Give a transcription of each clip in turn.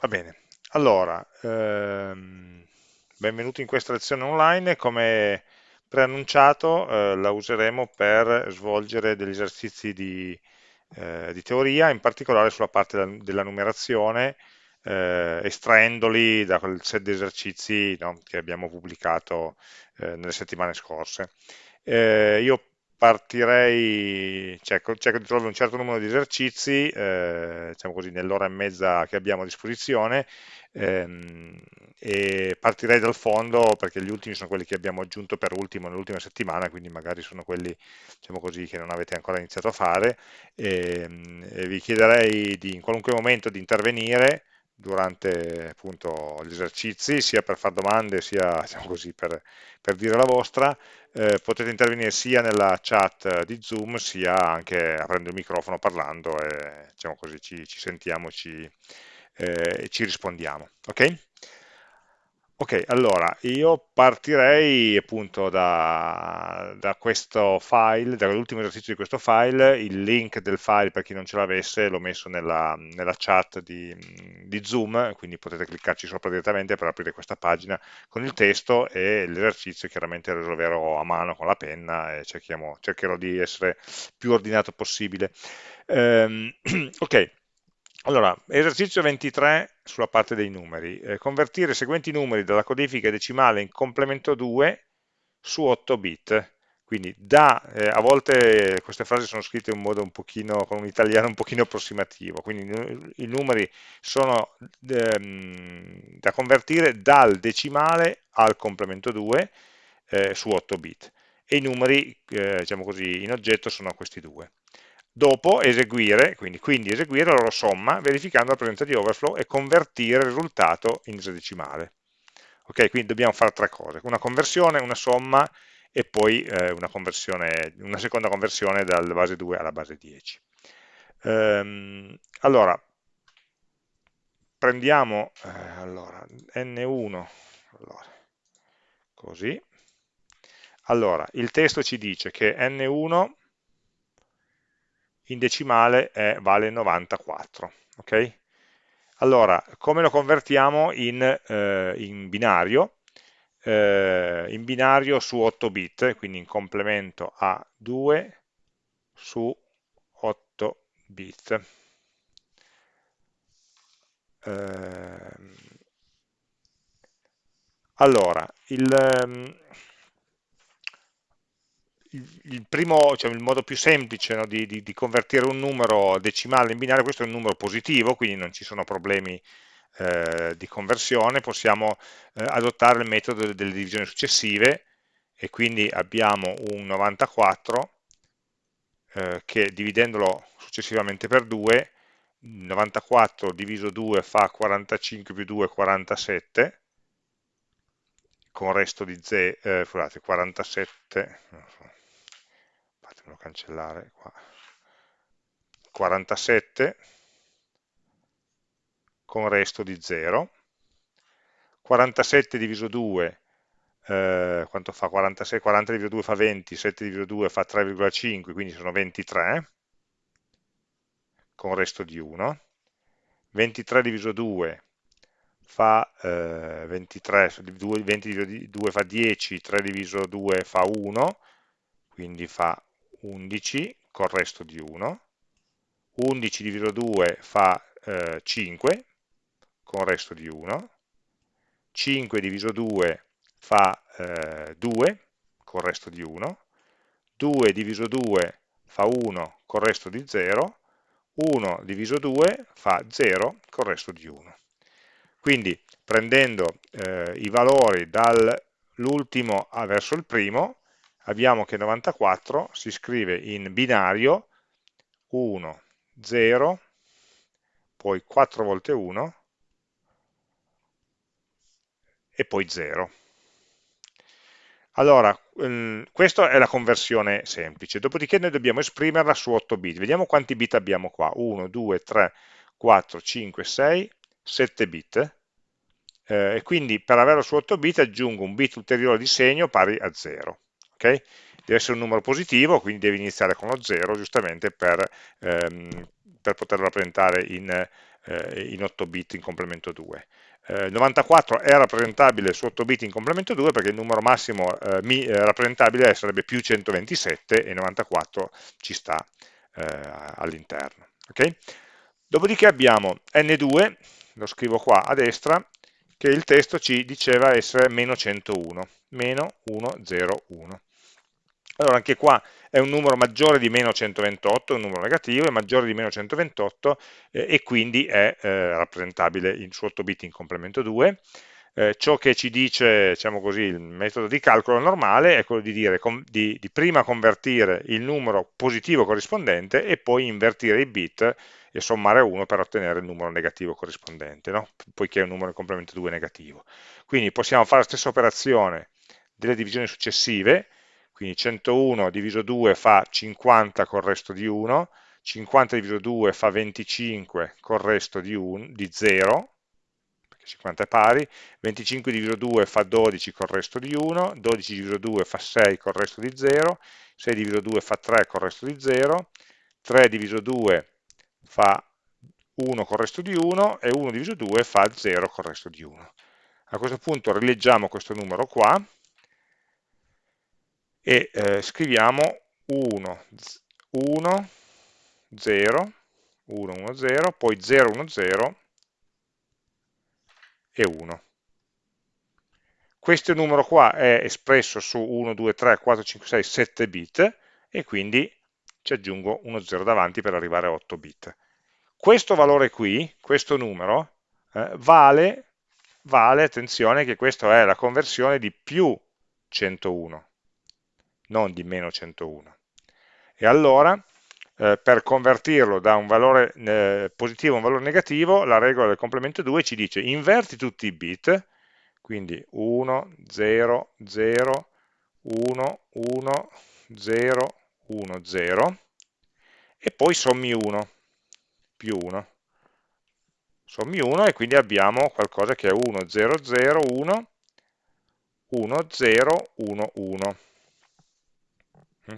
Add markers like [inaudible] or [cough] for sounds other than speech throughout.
Va bene, allora, ehm, benvenuti in questa lezione online, come preannunciato eh, la useremo per svolgere degli esercizi di, eh, di teoria, in particolare sulla parte della, della numerazione, eh, estraendoli da quel set di esercizi no, che abbiamo pubblicato eh, nelle settimane scorse. Eh, io partirei, cerco, cerco, di trovare un certo numero di esercizi, eh, diciamo così, nell'ora e mezza che abbiamo a disposizione, ehm, e partirei dal fondo perché gli ultimi sono quelli che abbiamo aggiunto per ultimo nell'ultima settimana, quindi magari sono quelli, diciamo così, che non avete ancora iniziato a fare, e, e vi chiederei di, in qualunque momento di intervenire, durante appunto gli esercizi, sia per fare domande sia [laughs] diciamo così, per, per, dire la vostra, eh, potete intervenire sia nella chat di Zoom sia anche aprendo il microfono parlando e diciamo così, ci, ci sentiamo ci, eh, e ci rispondiamo. Okay? Ok, allora io partirei appunto da, da questo file, dall'ultimo esercizio di questo file, il link del file per chi non ce l'avesse l'ho messo nella, nella chat di, di, Zoom, quindi potete cliccarci sopra direttamente per aprire questa pagina con il testo e l'esercizio chiaramente lo risolverò a mano con la penna e cercherò di essere più ordinato possibile. Um, [clears throat] ok, allora, esercizio 23 sulla parte dei numeri. Eh, convertire i seguenti numeri dalla codifica decimale in complemento 2 su 8 bit. Quindi da, eh, a volte queste frasi sono scritte in modo un pochino, con un italiano un pochino approssimativo, quindi i numeri sono ehm, da convertire dal decimale al complemento 2 eh, su 8 bit e i numeri, eh, diciamo così, in oggetto sono questi due dopo eseguire, quindi, quindi eseguire la loro somma verificando la presenza di overflow e convertire il risultato in esadecimale. Ok, quindi dobbiamo fare tre cose, una conversione, una somma e poi eh, una, una, seconda conversione dalla base 2 alla base 10. Ehm, allora, prendiamo eh, allora, n1, allora, così, allora, il testo ci dice che n1 in decimale è, vale 94. Okay? Allora, come lo convertiamo in, eh, in binario? Eh, in binario su 8 bit, quindi in complemento a 2 su 8 bit. Eh, allora, il, il, primo, cioè il modo più semplice no, di, di, di, convertire un numero decimale in binario, questo è un numero positivo, quindi non ci sono problemi eh, di conversione, possiamo eh, adottare il metodo delle divisioni successive e quindi abbiamo un 94 eh, che dividendolo successivamente per 2, 94 diviso 2 fa 45 più 2 47, con resto di 0, eh, scusate, 47, fatemelo cancellare qua. 47 con resto di 0 47 diviso 2 eh, quanto fa? 46 40 diviso 2 fa 20 7 diviso 2 fa 3,5 quindi sono 23 con resto di 1 23 diviso 2 fa eh, 23 20 diviso 2 fa 10 3 diviso 2 fa 1 quindi fa 11 col resto di 1, 11 diviso 2 fa eh, 5 con resto di 1, 5 diviso 2 fa eh, 2 con resto di 1, 2 diviso 2 fa 1 con resto di 0, 1 diviso 2 fa 0 con resto di 1. Quindi prendendo eh, i valori dall'ultimo verso il primo, abbiamo che 94 si scrive in binario 1, 0, poi 4 volte 1 e poi 0. Allora, ehm, questa è la conversione semplice, dopodiché noi dobbiamo esprimerla su 8 bit. Vediamo quanti bit abbiamo qua, 1, 2, 3, 4, 5, 6, 7 bit, eh, e quindi per averlo su 8 bit aggiungo un bit ulteriore di segno pari a 0 okay? deve essere un numero positivo, quindi deve iniziare con lo 0 giustamente per, ehm, per poterlo rappresentare in, eh, in 8 bit in complemento 2. Eh, 94 è rappresentabile su 8 bit in complemento 2 perché il numero massimo eh, mi, eh, rappresentabile sarebbe più 127 e 94 ci sta eh, all'interno. Okay? Dopodiché abbiamo n2, lo scrivo qua a destra, che il testo ci diceva essere meno 101, meno 101. Allora anche qua è un numero maggiore di meno 128, è un numero negativo, è maggiore di meno 128 eh, e quindi è eh, rappresentabile in, su 8 bit in complemento 2. Eh, ciò che ci dice diciamo così, il metodo di calcolo normale è quello di, dire, di, di prima convertire il numero positivo corrispondente e poi invertire i bit e sommare 1 per ottenere il numero negativo corrispondente, no? poiché è un numero in complemento 2 negativo. Quindi possiamo fare la stessa operazione delle divisioni successive, quindi 101 diviso 2 fa 50 col resto di 1, 50 diviso 2 fa 25 col resto di, 1, di 0, perché 50 è pari, 25 diviso 2 fa 12 col resto di 1, 12 diviso 2 fa 6 col resto di 0, 6 diviso 2 fa 3 col resto di 0, 3 diviso 2 fa 1 col resto di 1 e 1 diviso 2 fa 0 col resto di 1. A questo punto rileggiamo questo numero qua e eh, scriviamo 1, 1, 0, 1, 1, 0, poi 0, 1, 0 e 1. Questo numero qua è espresso su 1, 2, 3, 4, 5, 6, 7 bit e quindi ci aggiungo uno 0 davanti per arrivare a 8 bit. Questo valore qui, questo numero, eh, vale, vale, attenzione che questa è la conversione di più 101, non di meno 101. E allora, eh, per convertirlo da un valore eh, positivo a un valore negativo, la regola del complemento 2 ci dice inverti tutti i bit, quindi 1, 0, 0, 1, 1, 0, 1, 0, e poi sommi 1, più 1. Sommi 1 e quindi abbiamo qualcosa che è 1, 0, 0, 1, 1, 0, 1, 1.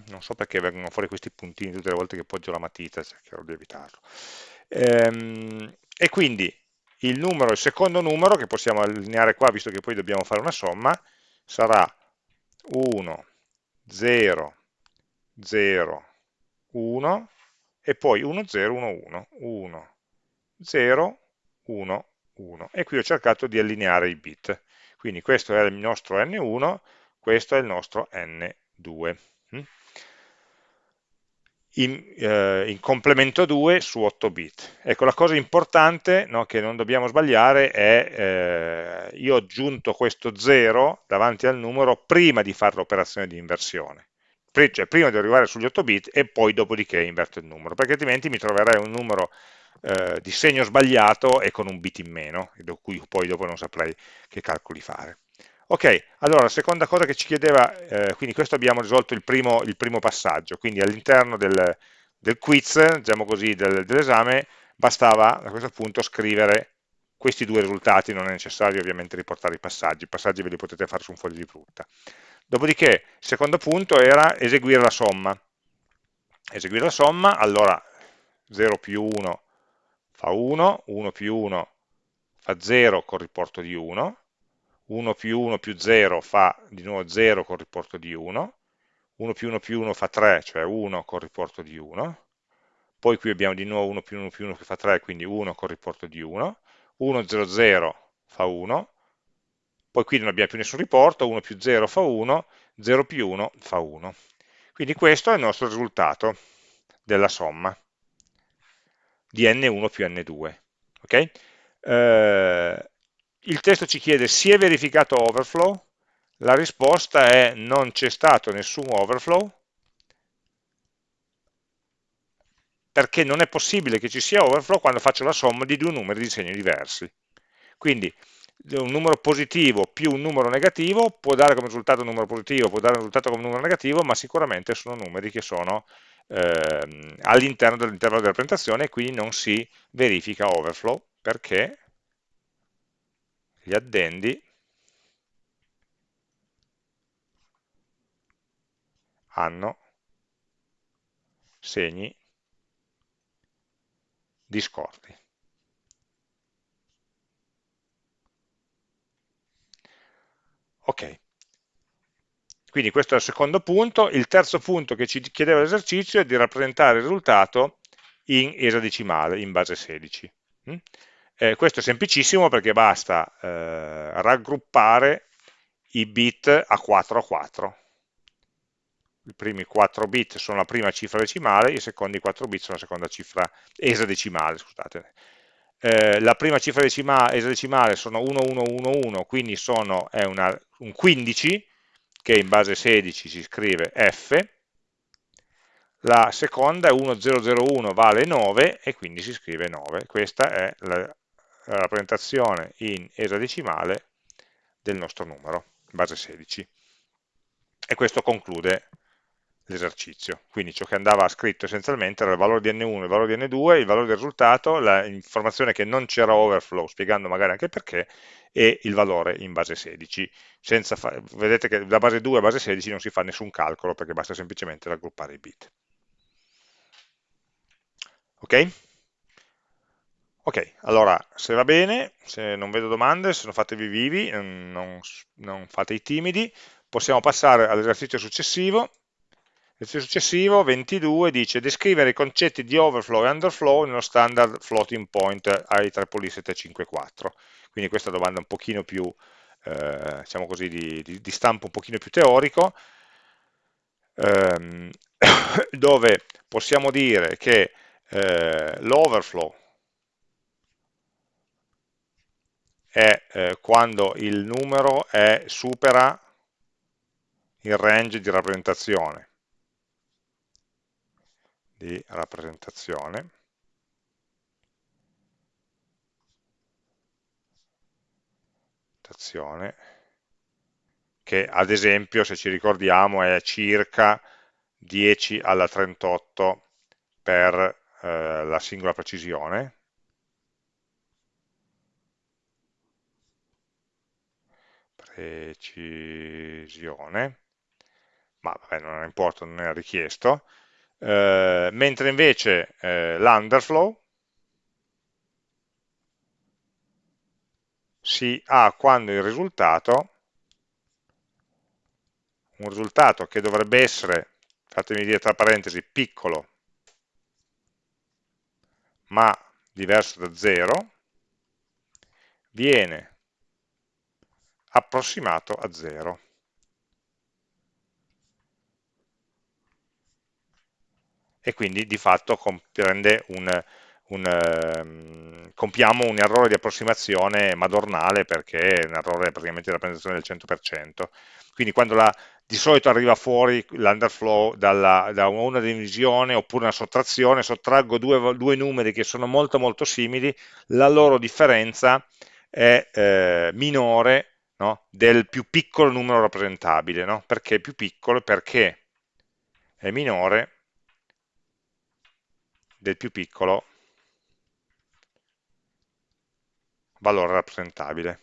Non so perché vengono fuori questi puntini tutte le volte che poggio la matita, cercherò di evitarlo. Ehm, e quindi il numero, il secondo numero, che possiamo allineare qua, visto che poi dobbiamo fare una somma, sarà 1, 0, 0, 1 e poi 1, 0, 1, 1, 1, 0, 1, 1 e qui ho cercato di allineare i bit quindi questo è il nostro n1 questo è il nostro n2 mm? In, eh, in complemento 2 su 8 bit ecco la cosa importante no, che non dobbiamo sbagliare è eh, io ho aggiunto questo 0 davanti al numero prima di fare l'operazione di inversione cioè prima di arrivare sugli 8 bit e poi dopodiché inverto il numero, perché altrimenti mi troverei un numero eh, di segno sbagliato e con un bit in meno, da cui poi dopo non saprei che calcoli fare. Ok, allora la seconda cosa che ci chiedeva, eh, quindi questo abbiamo risolto il primo, il primo passaggio, quindi all'interno del, del, quiz, diciamo così, del, dell'esame, bastava a questo punto scrivere questi due risultati, non è necessario ovviamente riportare i passaggi, i passaggi ve li potete fare su un foglio di frutta. Dopodiché, il secondo punto era eseguire la somma. Eseguire la somma, allora 0 più 1 fa 1, 1 più 1 fa 0 col riporto di 1, 1 più 1 più 0 fa di nuovo 0 col riporto di 1, 1 più 1 più 1 fa 3, cioè 1 col riporto di 1, poi qui abbiamo di nuovo 1 più 1 più 1 che fa 3, quindi 1 col riporto di 1, 1, 0, 0 fa 1, poi qui non abbiamo più nessun riporto, 1 più 0 fa 1, 0 più 1 fa 1. Quindi questo è il nostro risultato della somma di n1 più n2. Okay? Eh, il testo ci chiede si è verificato overflow? La risposta è non c'è stato nessun overflow, perché non è possibile che ci sia overflow quando faccio la somma di due numeri di segni diversi. Quindi un numero positivo più un numero negativo può dare come risultato un numero positivo, può dare un risultato come un numero negativo, ma sicuramente sono numeri che sono eh, all'interno dell'intervallo di rappresentazione e quindi non si verifica overflow perché gli addendi hanno segni discordi. Ok, quindi questo è il secondo punto. Il terzo punto che ci chiedeva l'esercizio è di rappresentare il risultato in esadecimale, in base 16. Eh, questo è semplicissimo perché basta eh, raggruppare i bit a 4 a 4. I primi 4 bit sono la prima cifra decimale, i secondi 4 bit sono la seconda cifra esadecimale, scusate. Eh, la prima cifra decimale, esadecimale sono 1111, quindi sono, è una, un 15, che in base 16 si scrive F, la seconda è 1001 vale 9 e quindi si scrive 9. Questa è la, rappresentazione in esadecimale del nostro numero, base 16. E questo conclude l'esercizio. Quindi ciò che andava scritto essenzialmente era il valore di n1 e il valore di n2, il valore del risultato, l'informazione che non c'era overflow, spiegando magari anche perché, e il valore in base 16. vedete che da base 2 a base 16 non si fa nessun calcolo perché basta semplicemente raggruppare i bit. Ok? Ok, allora se va bene, se non vedo domande, se non fatevi vivi, non, non fate i timidi, possiamo passare all'esercizio successivo, L'esercizio successivo, 22, dice descrivere i concetti di overflow e underflow nello standard floating point IEEE 754. Quindi questa è domanda un pochino più, eh, diciamo così, di, di, di, stampo un pochino più teorico, ehm, [coughs] dove possiamo dire che eh, l'overflow è eh, quando il numero è, supera il range di rappresentazione. Di rappresentazione. Che ad esempio se ci ricordiamo è circa 10 alla 38 per eh, la singola precisione precisione ma vabbè non importa, non è richiesto. Eh, mentre invece eh, l'underflow si ha quando il risultato, un risultato che dovrebbe essere, fatemi dire tra parentesi, piccolo, ma diverso da 0, viene approssimato a 0. e quindi di fatto un, un, um, compiamo un errore di approssimazione madornale perché è un errore praticamente di rappresentazione del 100%. Quindi quando la, di solito arriva fuori l'underflow da una divisione oppure una sottrazione, sottraggo due, due, numeri che sono molto molto simili, la loro differenza è eh, minore no? del più piccolo numero rappresentabile. No? Perché è più piccolo? Perché è minore del più piccolo valore rappresentabile.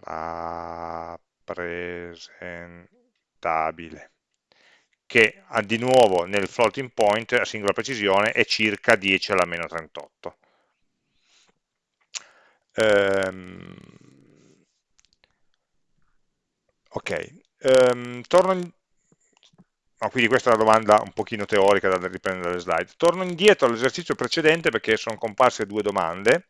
Rappresentabile che di nuovo nel floating point a singola precisione è circa 10 alla meno 38. Um, ok, um, torno No, quindi questa è una domanda un pochino teorica da riprendere dalle slide. Torno indietro all'esercizio precedente perché sono comparse due domande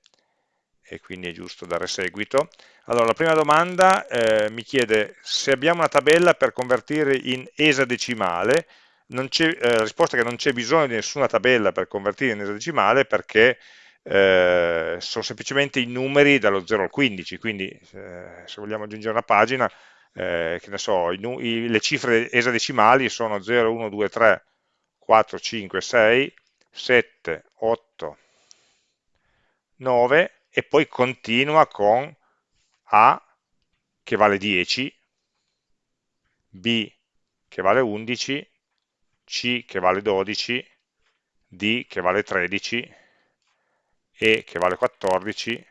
e quindi è giusto dare seguito. Allora, la prima domanda eh, mi chiede se abbiamo una tabella per convertire in esadecimale, eh, la risposta è che non c'è bisogno di nessuna tabella per convertire in esadecimale perché eh, sono semplicemente i numeri dallo 0 al 15, quindi eh, se vogliamo aggiungere una pagina eh, che ne so, i, i, le cifre esadecimali sono 0, 1, 2, 3, 4, 5, 6, 7, 8, 9 e poi continua con A che vale 10, B che vale 11, C che vale 12, D che vale 13, E che vale 14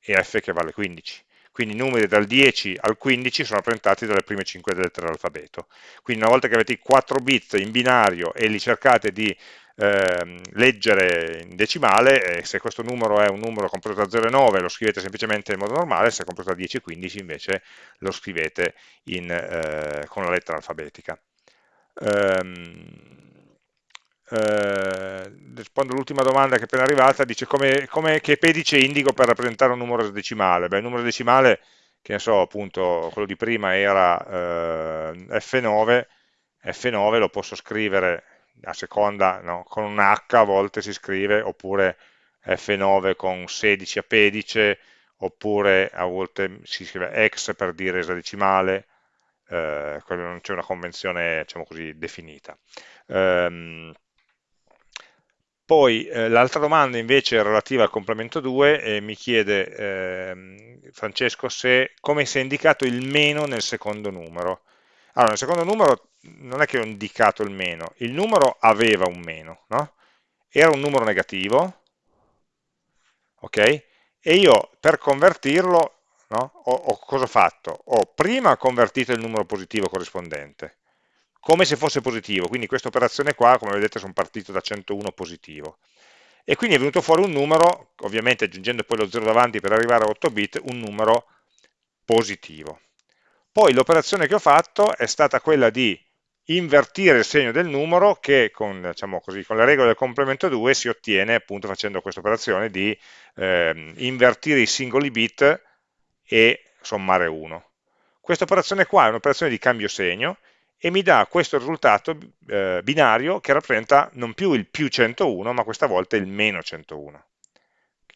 e F che vale 15 quindi i numeri dal 10 al 15 sono rappresentati dalle prime 5 lettere dell'alfabeto. Quindi una volta che avete i 4 bit in binario e li cercate di eh, leggere in decimale, e se questo numero è un numero compreso da 0 e 9 lo scrivete semplicemente in modo normale, se è compreso da 10 e 15 invece lo scrivete in, eh, con la lettera alfabetica. Um, eh, rispondo all'ultima domanda che è appena arrivata, dice come, come, che pedice indico per rappresentare un numero decimale? Beh, il numero decimale, che ne so, appunto, quello di prima era eh, F9, F9 lo posso scrivere a seconda, no, con un H a volte si scrive, oppure F9 con 16 a pedice, oppure a volte si scrive X per dire esadecimale, eh, non c'è una convenzione, diciamo così, definita. Um, poi eh, l'altra domanda invece è relativa al complemento 2 e mi chiede eh, Francesco se, come si è indicato il meno nel secondo numero. Allora, nel secondo numero non è che ho indicato il meno, il numero aveva un meno, no? Era un numero negativo, ok? E io per convertirlo, no? ho, ho, cosa ho fatto? Ho prima convertito il numero positivo corrispondente, come se fosse positivo, quindi questa operazione qua, come vedete, sono partito da 101 positivo. E quindi è venuto fuori un numero, ovviamente aggiungendo poi lo 0 davanti per arrivare a 8 bit, un numero positivo. Poi l'operazione che ho fatto è stata quella di invertire il segno del numero che con, diciamo così, con le regole del complemento 2 si ottiene appunto facendo questa operazione di eh, invertire i singoli bit e sommare 1. Questa operazione qua è un'operazione di cambio segno e mi dà questo risultato eh, binario che rappresenta non più il più 101, ma questa volta il meno 101.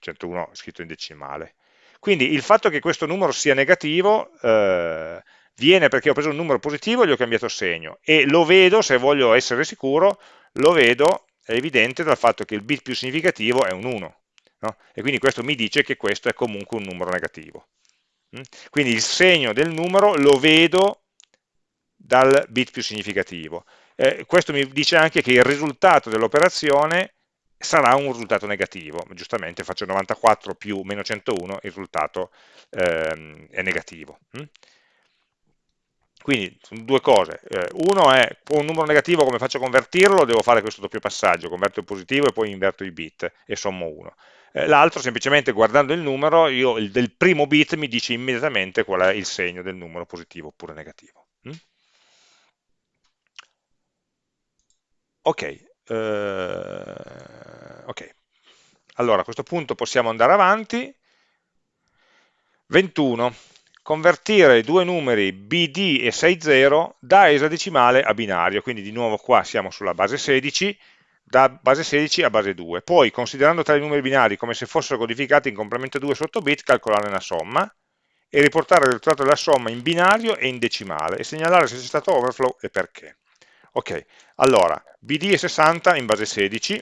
101 scritto in decimale. Quindi il fatto che questo numero sia negativo eh, viene perché ho preso un numero positivo e gli ho cambiato segno e lo vedo, se voglio essere sicuro, lo vedo, è evidente dal fatto che il bit più significativo è un 1. No? E quindi questo mi dice che questo è comunque un numero negativo. Mm? Quindi il segno del numero lo vedo dal bit più significativo. Eh, questo mi dice anche che il risultato dell'operazione sarà un risultato negativo, giustamente faccio 94 più meno 101, il risultato ehm, è negativo. Mm? Quindi due cose, eh, uno è un numero negativo come faccio a convertirlo, devo fare questo doppio passaggio, converto il positivo e poi inverto i bit e sommo 1. Eh, L'altro semplicemente guardando il numero, io, il del primo bit mi dice immediatamente qual è il segno del numero positivo oppure negativo. Ok, eh, ok, allora a questo punto possiamo andare avanti. 21. Convertire due numeri BD e 60 da esadecimale a binario, quindi di nuovo qua siamo sulla base 16, da base 16 a base 2. Poi, considerando tali numeri binari come se fossero codificati in complemento 2 su 8 bit, calcolare una somma e riportare il risultato della somma in binario e in decimale e segnalare se c'è stato overflow e perché. Ok, allora, BD è 60 in base 16,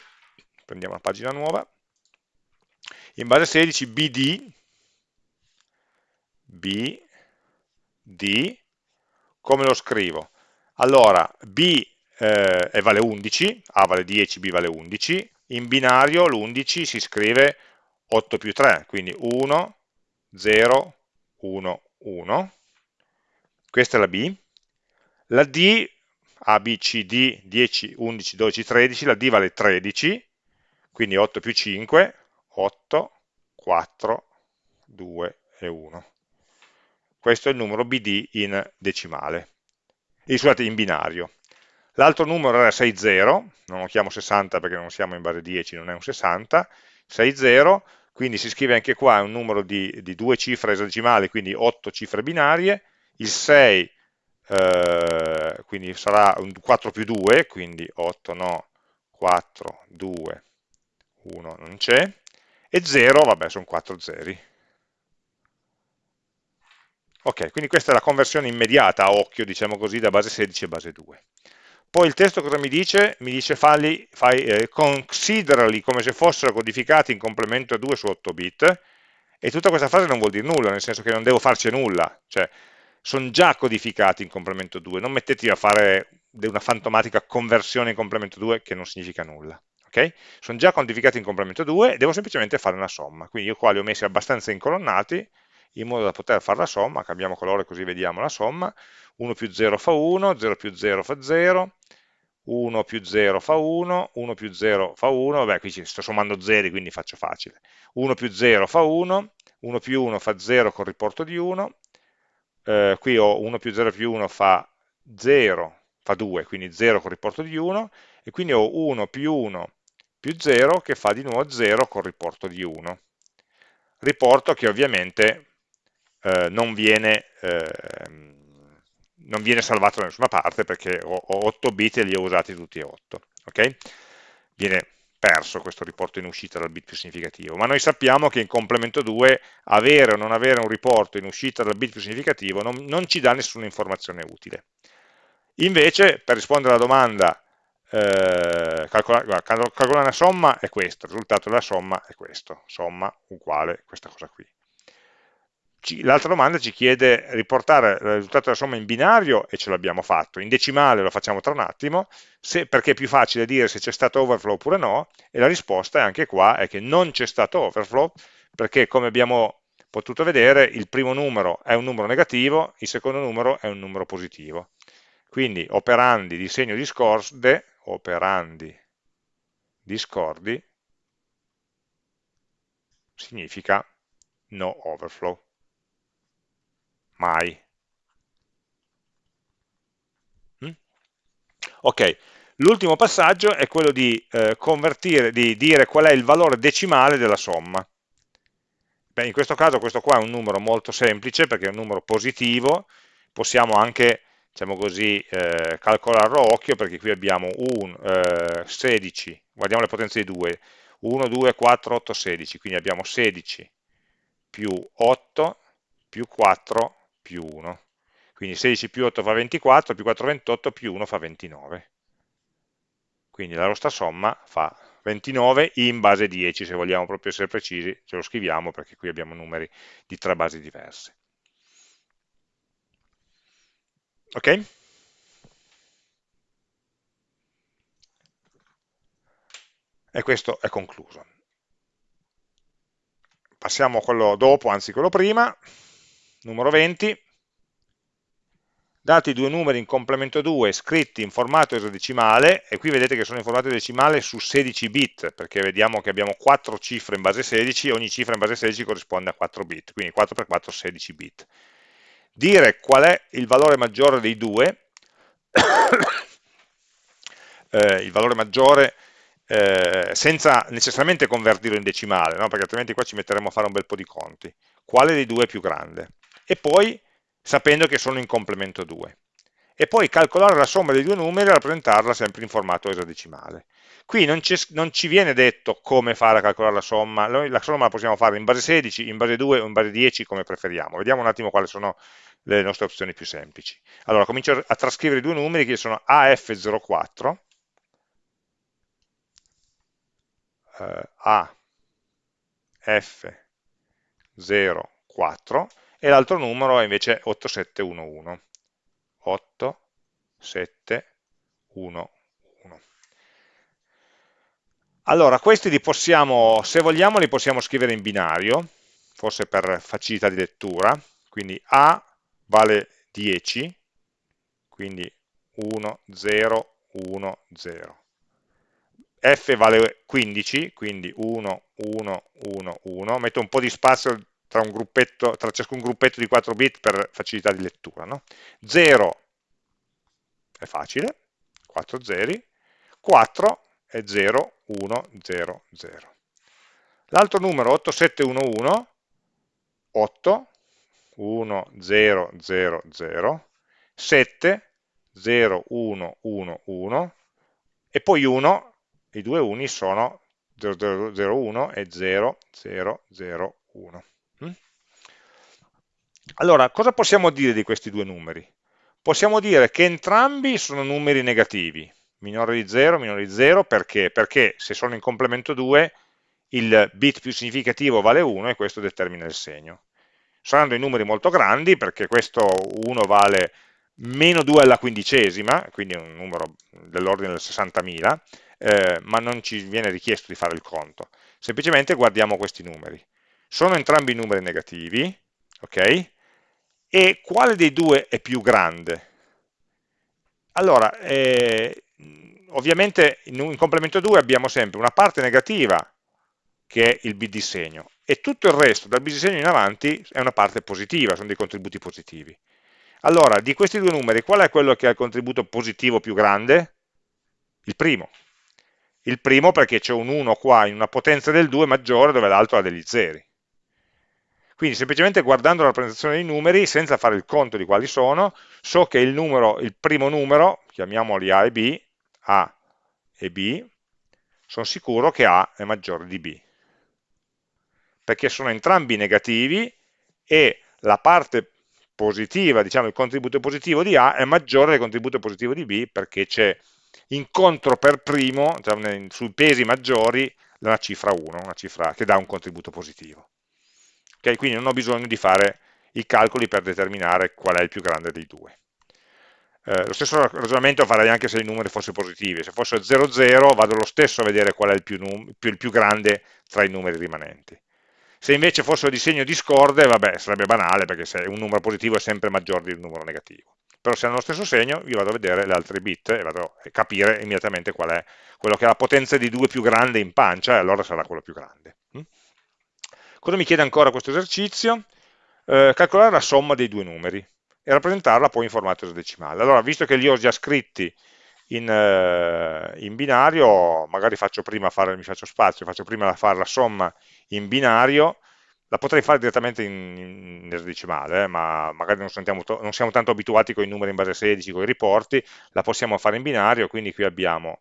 prendiamo una pagina nuova, in base 16 BD, BD, come lo scrivo? Allora, B eh, vale 11, A vale 10, B vale 11, in binario l'11 si scrive 8 più 3, quindi 1, 0, 1, 1, questa è la B, la D a, B, C, D, 10, 11, 12, 13, la D vale 13, quindi 8 più 5, 8, 4, 2 e 1. Questo è il numero BD in decimale, e, scusate, in binario. L'altro numero era 60, non lo chiamo 60 perché non siamo in base 10, non è un 60, 60, quindi si scrive anche qua un numero di, di due cifre esadecimali, quindi 8 cifre binarie, il 6 eh, quindi sarà un 4 più 2, quindi 8 no, 4, 2, 1 non c'è, e 0, vabbè, sono 4 zeri. Ok, quindi questa è la conversione immediata a occhio, diciamo così, da base 16 a base 2. Poi il testo cosa mi dice? Mi dice falli, fai, eh, considerali come se fossero codificati in complemento a 2 su 8 bit, e tutta questa frase non vuol dire nulla, nel senso che non devo farci nulla, cioè sono già codificati in complemento 2, non mettetevi a fare una fantomatica conversione in complemento 2 che non significa nulla. Okay? Sono già codificati in complemento 2 e devo semplicemente fare una somma. Quindi io qua li ho messi abbastanza incolonnati in modo da poter fare la somma, cambiamo colore così vediamo la somma, 1 più 0 fa 1, 0 più 0 fa 0, 1 più 0 fa 1, 1 più 0 fa 1, vabbè qui sto sommando 0 quindi faccio facile, 1 più 0 fa 1, 1 più 1 fa 0 con riporto di 1, eh, qui ho 1 più 0 più 1 fa 0, fa 2, quindi 0 con riporto di 1, e quindi ho 1 più 1 più 0 che fa di nuovo 0 con riporto di 1. Riporto che ovviamente eh, non, viene, eh, non, viene, salvato da nessuna parte perché ho, ho 8 bit e li ho usati tutti e 8. Okay? Viene perso questo riporto in uscita dal bit più significativo, ma noi sappiamo che in complemento 2 avere o non avere un riporto in uscita dal bit più significativo non, non ci dà nessuna informazione utile. Invece, per rispondere alla domanda eh, calcolare, calcolare una somma è questo, il risultato della somma è questo, somma uguale questa cosa qui. L'altra domanda ci chiede riportare il risultato della somma in binario e ce l'abbiamo fatto, in decimale lo facciamo tra un attimo, se, perché è più facile dire se c'è stato overflow oppure no, e la risposta è anche qua è che non c'è stato overflow, perché come abbiamo potuto vedere il primo numero è un numero negativo, il secondo numero è un numero positivo. Quindi operandi di segno discorde, operandi discordi, significa no overflow mai. Mm? Ok, l'ultimo passaggio è quello di eh, convertire, di dire qual è il valore decimale della somma. Beh, in questo caso questo qua è un numero molto semplice perché è un numero positivo, possiamo anche diciamo così, eh, calcolarlo a occhio perché qui abbiamo un, eh, 16, guardiamo le potenze di 2, 1, 2, 4, 8, 16, quindi abbiamo 16 più 8 più 4 più 1. Quindi 16 più 8 fa 24, più 4 28, più 1 fa 29. Quindi la nostra somma fa 29 in base 10, se vogliamo proprio essere precisi, ce lo scriviamo perché qui abbiamo numeri di tre basi diverse. Ok? E questo è concluso. Passiamo a quello dopo, anzi quello prima, numero 20, dati due numeri in complemento 2 scritti in formato esadecimale, e qui vedete che sono in formato esadecimale su 16 bit, perché vediamo che abbiamo 4 cifre in base 16, e ogni cifra in base 16 corrisponde a 4 bit, quindi 4x4 16 bit. Dire qual è il valore maggiore dei due, [coughs] eh, il valore maggiore eh, senza necessariamente convertirlo in decimale, no? perché altrimenti qua ci metteremo a fare un bel po' di conti. Quale dei due è più grande? E poi sapendo che sono in complemento 2. E poi calcolare la somma dei due numeri e rappresentarla sempre in formato esadecimale. Qui non, non, ci viene detto come fare a calcolare la somma, noi la somma la possiamo fare in base 16, in base 2 o in base 10 come preferiamo. Vediamo un attimo quali sono le nostre opzioni più semplici. Allora, comincio a trascrivere i due numeri che sono AF04, eh, AF04, e l'altro numero è invece 8711. 8711. Allora, questi li possiamo, se vogliamo, li possiamo scrivere in binario, forse per facilità di lettura, quindi A vale 10, quindi 1, 0, 1, 0. F vale 15, quindi 1, 1, 1, 1. Metto un po' di spazio tra, tra, ciascun gruppetto di 4 bit per facilità di lettura. No? 0 è facile, 4 zeri, 4 è 0, 1, 0, 0. L'altro numero 8711, 8, 1, 0, 0, 0, 7, 0, 1, 1, 1, e poi 1, i due uni sono 0, 0, 0, 1 e 0, 0, 0, 1. Allora, cosa possiamo dire di questi due numeri? Possiamo dire che entrambi sono numeri negativi, minore di 0, minore di 0, perché? Perché se sono in complemento 2 il bit più significativo vale 1 e questo determina il segno. Saranno dei numeri molto grandi perché questo 1 vale meno 2 alla quindicesima, quindi un numero dell'ordine del 60.000, eh, ma non ci viene richiesto di fare il conto. Semplicemente guardiamo questi numeri. Sono entrambi numeri negativi, ok? E quale dei due è più grande? Allora, eh, ovviamente in, in complemento 2 abbiamo sempre una parte negativa che è il bit di segno e tutto il resto dal bit di segno in avanti è una parte positiva, sono dei contributi positivi. Allora, di questi due numeri, qual è quello che ha il contributo positivo più grande? Il primo. Il primo perché c'è un 1 qua in una potenza del 2 maggiore dove l'altro ha degli zeri. Quindi semplicemente guardando la rappresentazione dei numeri, senza fare il conto di quali sono, so che il, numero, il primo numero, chiamiamoli A e B, A e B, sono sicuro che A è maggiore di B. Perché sono entrambi negativi e la parte positiva, diciamo il contributo positivo di A è maggiore del contributo positivo di B perché c'è incontro per primo, cioè, sui pesi maggiori, una cifra 1, una cifra che dà un contributo positivo. Okay? Quindi non ho bisogno di fare i calcoli per determinare qual è il più grande dei due. Eh, lo stesso ragionamento farei anche se i numeri fossero positivi, se fosse 0, 0 vado lo stesso a vedere qual è il più, il più grande tra i numeri rimanenti. Se invece fossero di segno discorde, vabbè, sarebbe banale, perché se un numero positivo è sempre maggiore di un numero negativo. Però se hanno lo stesso segno, io vado a vedere le altre bit e vado a capire immediatamente qual è quello che ha la potenza di 2 più grande in pancia, e allora sarà quello più grande. Cosa mi chiede ancora questo esercizio? Eh, calcolare la somma dei due numeri e rappresentarla poi in formato esadecimale. Allora, visto che li ho già scritti in, eh, in binario, magari faccio prima fare, mi faccio spazio, faccio prima fare la somma in binario, la potrei fare direttamente in, in esadecimale, eh, ma magari non, sentiamo, non, siamo tanto abituati con i numeri in base 16, con i riporti, la possiamo fare in binario, quindi qui abbiamo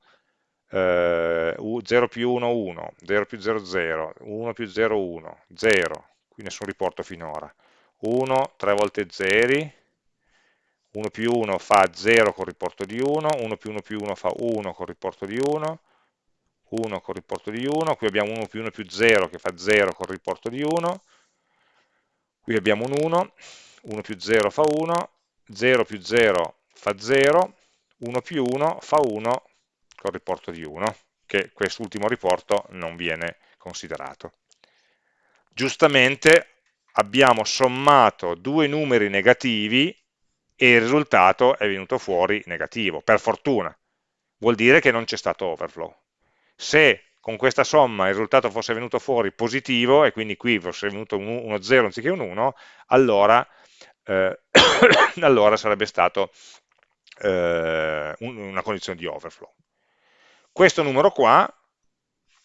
eh, 0 più 1, 1, 0 più 0, 0, 1 più 0, 1, 0, qui nessun riporto finora, 1, 3 volte 0, 1 più 1 fa 0 con riporto di 1, 1 più 1 più 1 fa 1 con riporto di 1, 1 con riporto di 1, qui abbiamo 1 più 1 più 0 che fa 0 con riporto di 1, qui abbiamo un 1, 1 più 0 fa 1, 0 più 0 fa 0, 1 più 1 fa 1 con riporto di 1, che quest'ultimo riporto non viene considerato. Giustamente abbiamo sommato due numeri negativi e il risultato è venuto fuori negativo, per fortuna. Vuol dire che non c'è stato overflow. Se con questa somma il risultato fosse venuto fuori positivo, e quindi qui fosse venuto uno 0 anziché un 1, allora, eh, [coughs] allora sarebbe stato eh, una condizione di overflow. Questo numero qua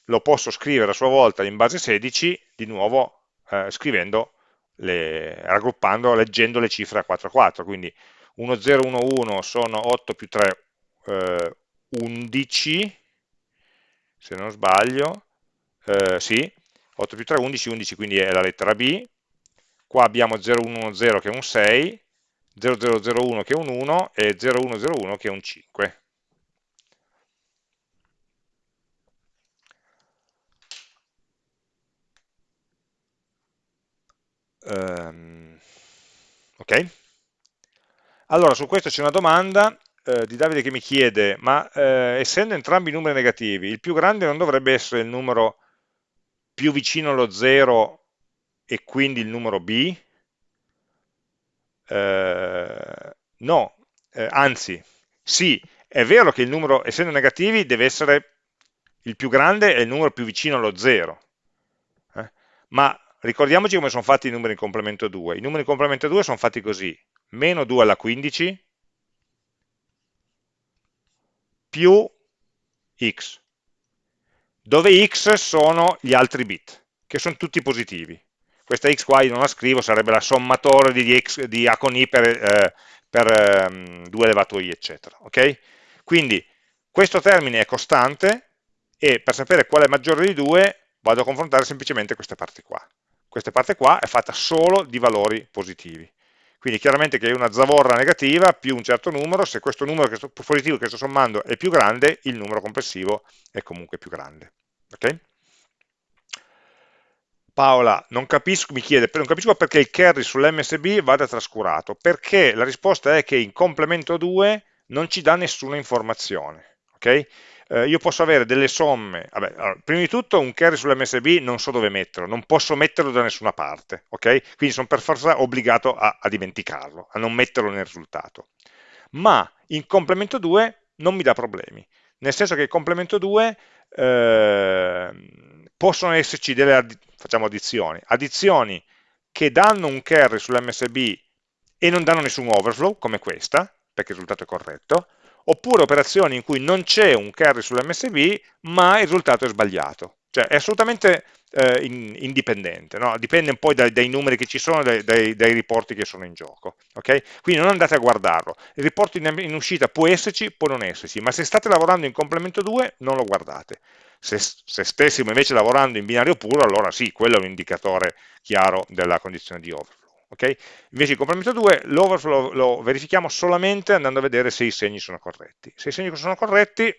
lo posso scrivere a sua volta in base 16, di nuovo eh, scrivendo le, raggruppando, leggendo le cifre a 4 a 4, quindi 1, 0, 1, 1 sono 8 più 3, eh, 11, se non sbaglio, eh, sì, 8 più 3, 11, 11 quindi è la lettera B, qua abbiamo 0, 1, 1, 0 che è un 6, 0, 0, 0, 1 che è un 1 e 0, 1, 0, 1 che è un 5. Um, ok? Allora, su questo c'è una domanda eh, di Davide che mi chiede, ma eh, essendo entrambi numeri negativi, il più grande non dovrebbe essere il numero più vicino allo 0 e quindi il numero b? Eh, no, eh, anzi, sì, è vero che il numero, essendo negativi, deve essere il più grande è il numero più vicino allo 0, eh, ma ricordiamoci come sono fatti i numeri in complemento 2. I numeri in complemento 2 sono fatti così, meno 2 alla 15 più x, dove x sono gli altri bit, che sono tutti positivi. Questa x qua io non la scrivo, sarebbe la sommatoria di, x, di a con i per, eh, per um, 2 elevato i, eccetera. Okay? Quindi questo termine è costante e per sapere qual è maggiore di 2 vado a confrontare semplicemente queste parti qua. Questa parte qua è fatta solo di valori positivi. Quindi chiaramente che una zavorra negativa più un certo numero, se questo numero che sto, positivo che sto sommando è più grande, il numero complessivo è comunque più grande. Okay? Paola, capisco, mi chiede, non capisco perché il carry sull'MSB vada trascurato, perché la risposta è che in complemento 2 non ci dà nessuna informazione. Okay? Eh, io posso avere delle somme, vabbè, allora, prima di tutto un carry sull'MSB non so dove metterlo, non posso metterlo da nessuna parte, ok? Quindi sono per forza obbligato a, a dimenticarlo, a non metterlo nel risultato. Ma in complemento 2 non mi dà problemi, nel senso che il complemento 2 eh, possono esserci delle, facciamo addizioni, addizioni che danno un carry sull'MSB e non danno nessun overflow, come questa, perché il risultato è corretto, oppure operazioni in cui non c'è un carry sull'MSB, ma il risultato è sbagliato. Cioè è assolutamente eh, in, indipendente, no? dipende un po' dai, dai, numeri che ci sono, dai, dai, dai, riporti che sono in gioco. Okay? Quindi non andate a guardarlo, il riporto in, in, uscita può esserci, può non esserci, ma se state lavorando in complemento 2 non lo guardate. Se, se stessimo invece lavorando in binario puro, allora sì, quello è un indicatore chiaro della condizione di overflow. Okay? Invece in complemento 2 l'overflow lo verifichiamo solamente andando a vedere se i segni sono corretti. Se i segni sono corretti,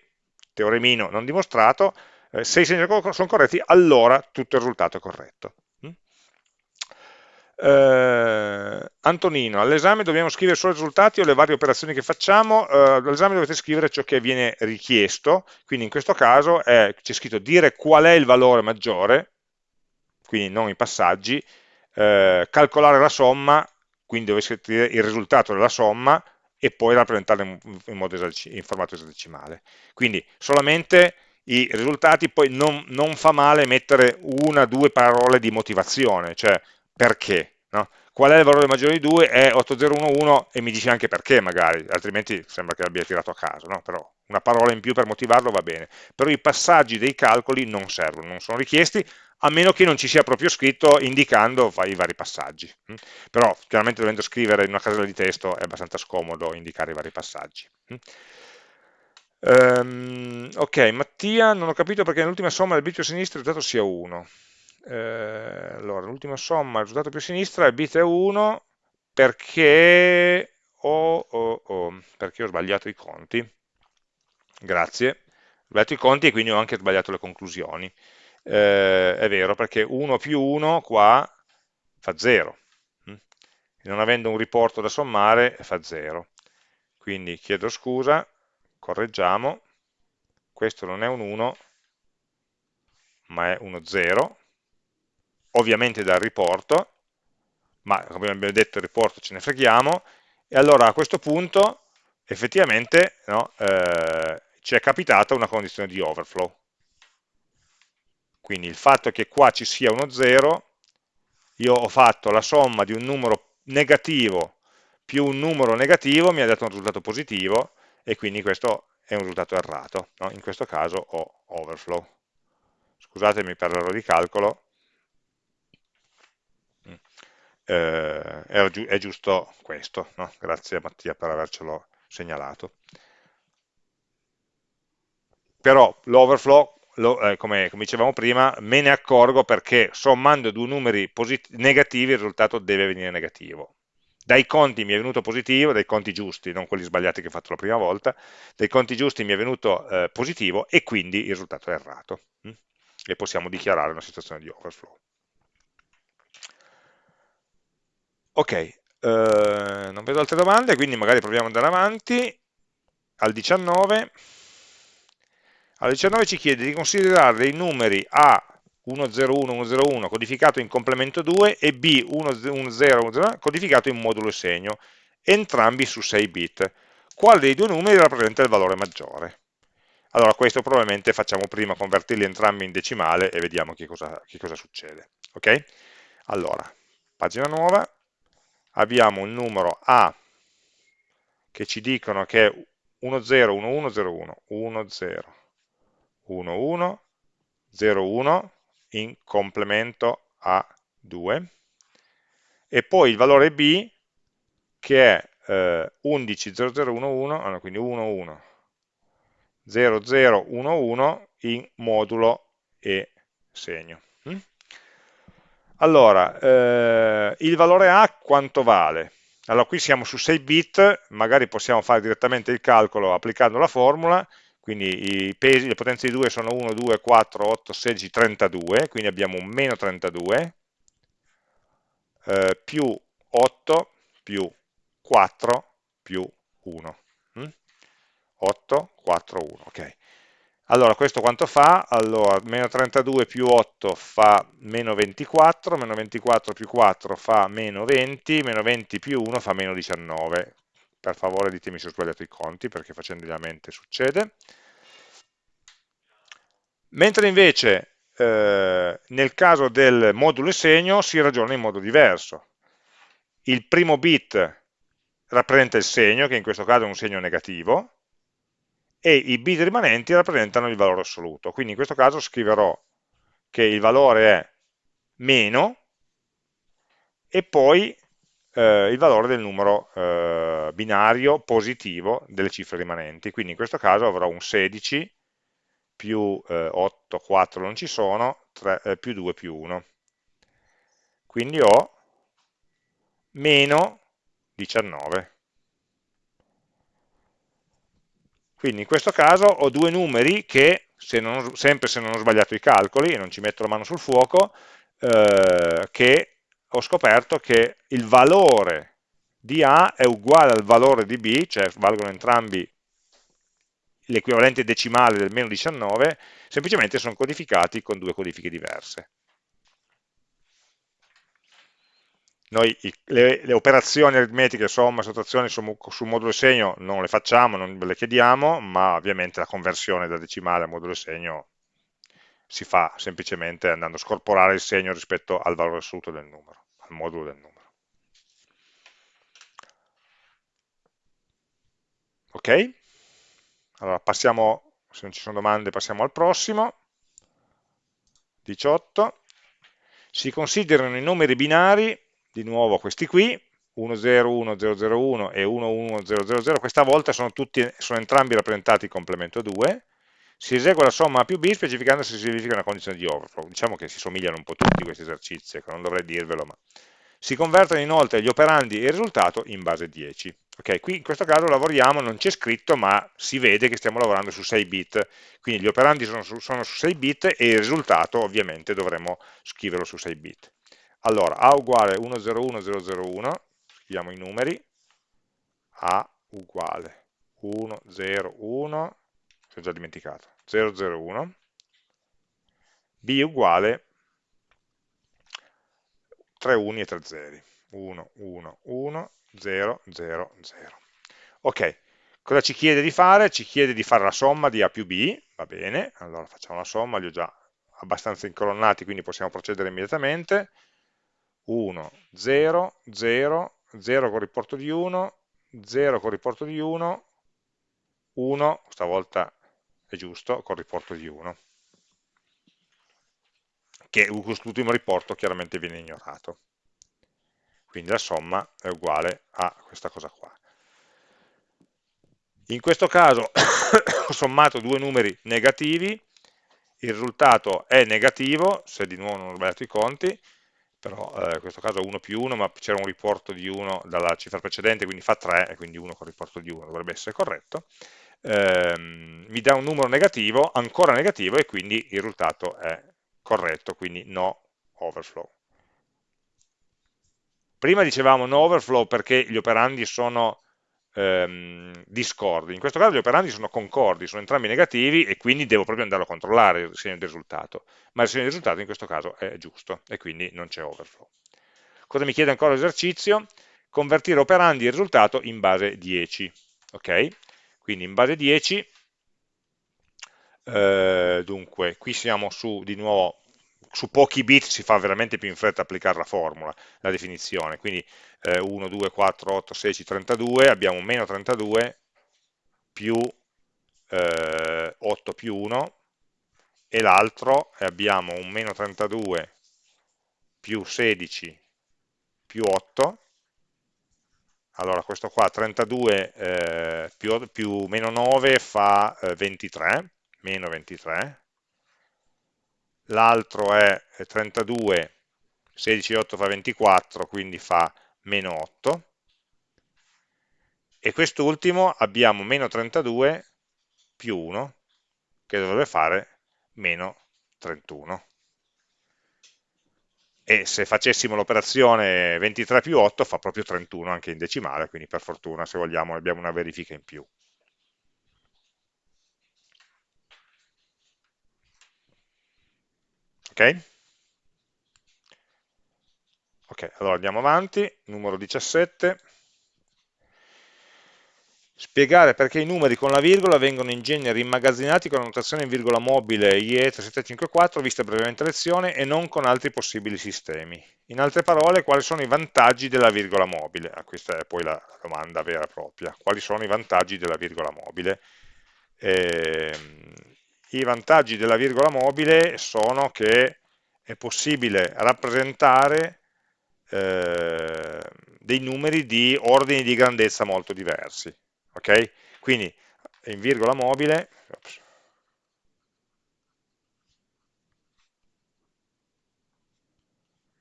teoremino non dimostrato, eh, se i segni sono corretti, allora tutto il risultato è corretto. Mm? Eh, Antonino, all'esame dobbiamo scrivere solo i risultati o le varie operazioni che facciamo? Eh, all'esame dovete scrivere ciò che viene richiesto, quindi in questo caso c'è scritto dire qual è il valore maggiore, quindi non i passaggi, eh, calcolare la somma, quindi dove scrivere il risultato della somma e poi rappresentarla in, in, in formato esadecimale. Quindi solamente i risultati, poi non, non fa male mettere una o due parole di motivazione, cioè perché, no? qual è il valore maggiore di 2? È 8011 e mi dice anche perché magari, altrimenti sembra che l'abbia tirato a caso, no? però una parola in più per motivarlo va bene. Però i passaggi dei calcoli non servono, non sono richiesti, a meno che non ci sia proprio scritto indicando i vari passaggi. Mm? Però chiaramente dovendo scrivere in una casella di testo è abbastanza scomodo indicare i vari passaggi. Um, ok, Mattia, non ho capito perché nell'ultima somma del bit più a sinistra il risultato sia 1. Eh, allora, l'ultima somma, il risultato più a sinistra, il bit è 1 perché ho, ho, ho, perché ho sbagliato i conti. Grazie. Ho sbagliato i conti e quindi ho anche sbagliato le conclusioni. Eh, è vero, perché 1 più 1 qua fa 0. Mm? Non avendo un riporto da sommare fa 0. Quindi chiedo scusa, correggiamo, questo non è un 1, ma è uno 0, ovviamente dal riporto, ma come abbiamo detto il riporto ce ne freghiamo, e allora a questo punto effettivamente no, eh, ci è capitata una condizione di overflow. Quindi il fatto che qua ci sia uno 0, io ho fatto la somma di un numero negativo più un numero negativo, mi ha dato un risultato positivo, e quindi questo è un risultato errato. No? In questo caso ho overflow. Scusatemi per l'errore di calcolo, mm. eh, è, giusto questo. No? Grazie Mattia per avercelo segnalato. Però l'overflow eh, come, come, dicevamo prima, me ne accorgo perché sommando due numeri negativi il risultato deve venire negativo dai conti mi è venuto positivo, dai conti giusti, non quelli sbagliati che ho fatto la prima volta, dai conti giusti mi è venuto eh, positivo e quindi il risultato è errato. Hm? E possiamo dichiarare una situazione di overflow. Ok, eh, non vedo altre domande, quindi magari proviamo ad andare avanti. Al 19, al 19 ci chiede di considerare dei numeri A 101, 101 codificato in complemento 2 e B1010 codificato in modulo e segno, entrambi su 6 bit. Quale dei due numeri rappresenta il valore maggiore? Allora questo probabilmente facciamo prima convertirli entrambi in decimale e vediamo che cosa, che cosa succede. Ok? Allora, pagina nuova, abbiamo un numero A che ci dicono che è 101101, 1011, 01, in complemento a 2 e poi il valore b che è eh, 110011, quindi 11 0011 in modulo e segno. Mm? Allora, eh, il valore A quanto vale? Allora, qui siamo su 6 bit, magari possiamo fare direttamente il calcolo applicando la formula, quindi i pesi, le potenze di 2 sono 1, 2, 4, 8, 16, 32, quindi abbiamo un meno 32, eh, più 8, più 4, più 1. Mm? 8, 4, 1, ok. Allora, questo quanto fa? Allora, meno 32 più 8 fa meno 24, meno 24 più 4 fa meno 20, meno 20 più 1 fa meno 19, per favore ditemi se ho sbagliato i conti, perché facendoliamente succede. Mentre invece eh, nel caso del modulo e segno si ragiona in modo diverso. Il primo bit rappresenta il segno, che in questo caso è un segno negativo, e i bit rimanenti rappresentano il valore assoluto. Quindi in questo caso scriverò che il valore è meno e poi eh, il valore del numero eh, binario positivo delle cifre rimanenti. Quindi in questo caso avrò un 16 più eh, 8, 4 non ci sono, 3, eh, più 2 più 1. Quindi ho meno 19. Quindi in questo caso ho due numeri che, se non, sempre se non ho sbagliato i calcoli, e non ci metto la mano sul fuoco, eh, che ho scoperto che il valore di A è uguale al valore di B, cioè valgono entrambi l'equivalente decimale del meno 19, semplicemente sono codificati con due codifiche diverse. Noi le, le, operazioni aritmetiche, somma, sottrazione sul, sul modulo segno non le facciamo, non le chiediamo, ma ovviamente la conversione da decimale a modulo segno si fa semplicemente andando a scorporare il segno rispetto al valore assoluto del numero, al modulo del numero. Ok? Allora passiamo, se non ci sono domande, passiamo al prossimo. 18. Si considerano i numeri binari di nuovo questi qui, 101001 e 11000, questa volta sono, tutti, sono entrambi rappresentati complemento 2, si esegue la somma A più B specificando se si verifica una condizione di overflow. Diciamo che si somigliano un po' tutti questi esercizi, ecco, non dovrei dirvelo, ma si convertono inoltre gli operandi e il risultato in base 10. Ok, qui in questo caso lavoriamo, non c'è scritto, ma si vede che stiamo lavorando su 6 bit, quindi gli operandi sono su, sono su 6 bit e il risultato ovviamente dovremo scriverlo su 6 bit. Allora, A uguale 101001, scriviamo i numeri, A uguale 101, si è già dimenticato, 001, B uguale 3 uni e 3 zeri, 1, 1, 1, 0, 0, 0. Ok, cosa ci chiede di fare? Ci chiede di fare la somma di A più B, va bene, allora facciamo la somma, li ho già abbastanza incolonnati, quindi possiamo procedere immediatamente, 1, 0, 0, 0 con riporto di 1, 0 con riporto di 1, 1, stavolta è giusto, con riporto di 1, che quest'ultimo riporto chiaramente viene ignorato. Quindi la somma è uguale a questa cosa qua. In questo caso ho [coughs] sommato due numeri negativi, il risultato è negativo, se di nuovo non ho sbagliato i conti, però eh, in questo caso 1 più 1, ma c'era un riporto di 1 dalla cifra precedente, quindi fa 3, e quindi 1 con riporto di 1 dovrebbe essere corretto, ehm, mi dà un numero negativo, ancora negativo, e quindi il risultato è corretto, quindi no overflow. Prima dicevamo no overflow perché gli operandi sono ehm, discordi, in questo caso gli operandi sono concordi, sono entrambi negativi e quindi devo proprio andarlo a controllare il segno del risultato, ma il segno del risultato in questo caso è giusto e quindi non c'è overflow. Cosa mi chiede ancora l'esercizio? Convertire operandi e risultato in base 10, ok? Quindi in base 10, eh, dunque, qui siamo su, di nuovo, su pochi bit si fa veramente più in fretta applicare la formula, la definizione, quindi eh, 1, 2, 4, 8, 16, 32, abbiamo meno 32 più eh, 8 più 1 e l'altro abbiamo un meno 32 più 16 più 8 allora questo qua 32 eh, più, più, meno 9 fa eh, 23 meno 23 l'altro è 32 16 e 8 fa 24 quindi fa meno 8, e quest'ultimo abbiamo meno 32 più 1, che dovrebbe fare meno 31. E se facessimo l'operazione 23 più 8 fa proprio 31 anche in decimale, quindi per fortuna se vogliamo abbiamo una verifica in più. Ok? Ok, allora andiamo avanti, numero 17. Spiegare perché i numeri con la virgola vengono in genere immagazzinati con la notazione in virgola mobile IE3754 vista brevemente lezione e non con altri possibili sistemi. In altre parole, quali sono i vantaggi della virgola mobile? Ah, questa è poi la domanda vera e propria. Quali sono i vantaggi della virgola mobile? Eh, I vantaggi della virgola mobile sono che è possibile rappresentare eh, dei numeri di ordini di grandezza molto diversi ok? Quindi in virgola mobile, ops,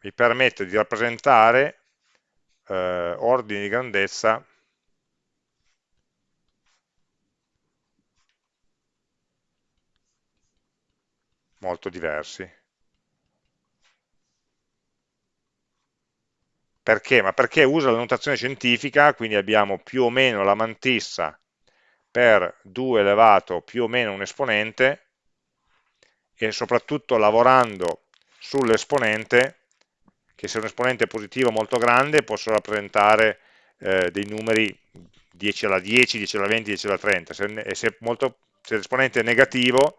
mi permette di rappresentare eh, ordini di grandezza molto diversi. Perché? Ma perché usa la notazione scientifica, quindi abbiamo più o meno la mantissa per 2 elevato più o meno un esponente e soprattutto lavorando sull'esponente, che se un esponente è positivo molto grande posso rappresentare eh, dei numeri 10 alla 10, 10 alla 20, 10 alla 30, se, se, se l'esponente è negativo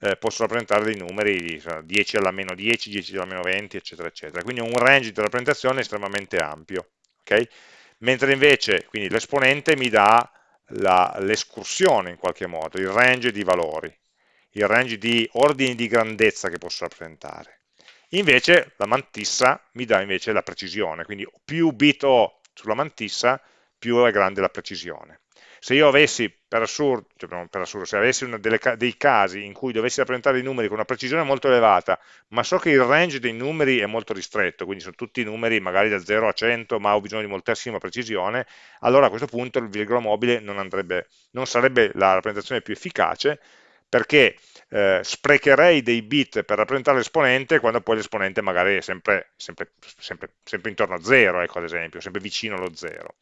eh, posso rappresentare dei numeri 10 alla meno 10, 10 alla meno 20, eccetera, eccetera. Quindi un range di rappresentazione estremamente ampio. Okay? Mentre invece l'esponente mi dà l'escursione in qualche modo, il range di valori, il range di ordini di grandezza che posso rappresentare. Invece la mantissa mi dà invece la precisione, quindi più bit ho sulla mantissa, più è grande la precisione. Se io avessi, per assurdo, cioè per assurdo se avessi delle, dei casi in cui dovessi rappresentare i numeri con una precisione molto elevata, ma so che il range dei numeri è molto ristretto, quindi sono tutti numeri magari da 0 a 100, ma ho bisogno di moltissima precisione, allora a questo punto il virgola mobile non, andrebbe, non sarebbe la rappresentazione più efficace, perché eh, sprecherei dei bit per rappresentare l'esponente quando poi l'esponente magari è sempre, sempre, sempre, sempre intorno a 0, ecco ad esempio, sempre vicino allo 0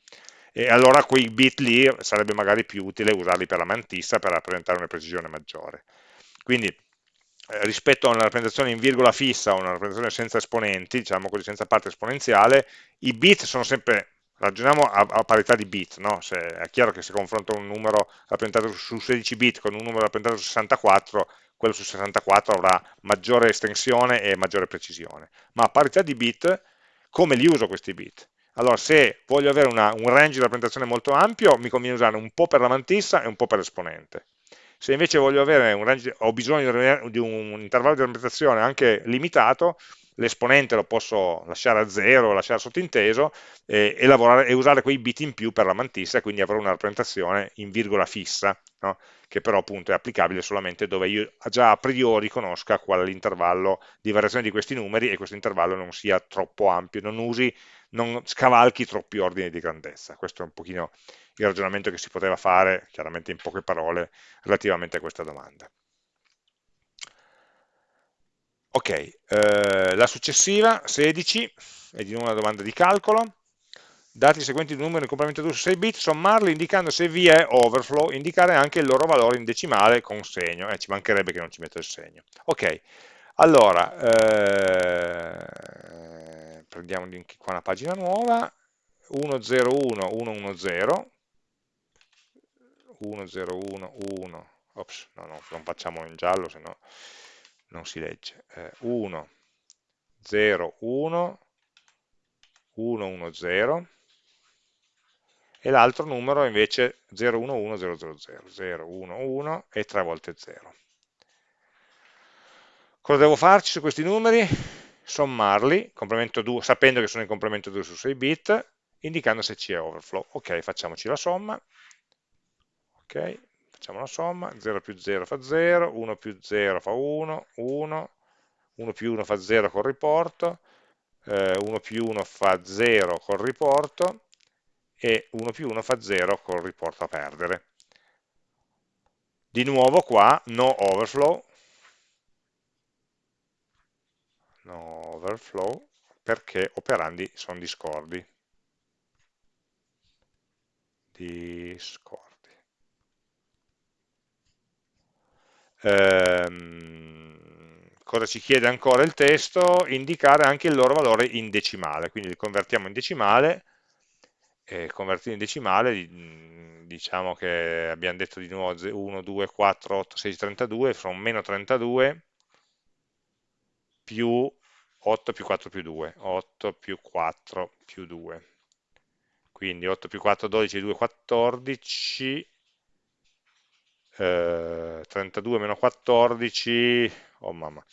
e allora quei bit lì sarebbe magari più utile usarli per la mantissa per rappresentare una precisione maggiore. Quindi eh, rispetto a una rappresentazione in virgola fissa o una rappresentazione senza esponenti, diciamo così, senza parte esponenziale, i bit sono sempre, ragioniamo a, a parità di bit, no? se, è chiaro che se confronto un numero rappresentato su 16 bit con un numero rappresentato su 64, quello su 64 avrà maggiore estensione e maggiore precisione, ma a parità di bit, come li uso questi bit? Allora, se voglio avere una, un range di rappresentazione molto ampio, mi conviene usare un po' per la mantissa e un po' per l'esponente. Se invece range, ho bisogno di un intervallo di rappresentazione anche limitato, l'esponente lo posso lasciare a zero, lasciare sottinteso e, e, lavorare, e, usare quei bit in più per la mantissa, quindi avrò una rappresentazione in virgola fissa, no? che però appunto è applicabile solamente dove io già a priori conosca qual è l'intervallo di variazione di questi numeri e questo intervallo non sia troppo ampio, non usi non scavalchi troppi ordini di grandezza. Questo è un pochino il ragionamento che si poteva fare, chiaramente in poche parole, relativamente a questa domanda. Ok, eh, la successiva, 16, è di nuovo una domanda di calcolo. Dati i seguenti numeri in complemento 2 su 6 bit, sommarli indicando se vi è overflow, indicare anche il loro valore in decimale con segno. Eh, ci mancherebbe che non ci metto il segno. Ok, allora, eh, prendiamo qua una pagina nuova, 101, 110, 101, 1, ops, no, no, non facciamo in giallo, se no non si legge, eh, 1, 0, 1, 1, 1, 0, e l'altro numero invece 0, 1, 1, 0, 0, 0, 0, 1, 1 e 3 volte 0. Cosa devo farci su questi numeri? Sommarli, 2, sapendo che sono in complemento 2 su 6 bit, indicando se c'è overflow. Ok, facciamoci la somma. Ok, facciamo la somma, 0 più 0 fa 0, 1 più 0 fa 1, 1, 1 più 1 fa 0 col riporto, eh, 1 più 1 fa 0 col riporto, e 1 più 1 fa 0 col riporto a perdere. Di nuovo qua, no overflow, no overflow perché operandi sono discordi discordi ehm, cosa ci chiede ancora il testo? indicare anche il loro valore in decimale quindi li convertiamo in decimale e convertire in decimale, diciamo che abbiamo detto di nuovo 1, 2, 4, 8, 6, 32, sono meno 32 più 8 più 4 più 2, 8 più 4 più 2. Quindi 8 più 4, 12, 2, 14, eh, 32 meno 14, oh mamma,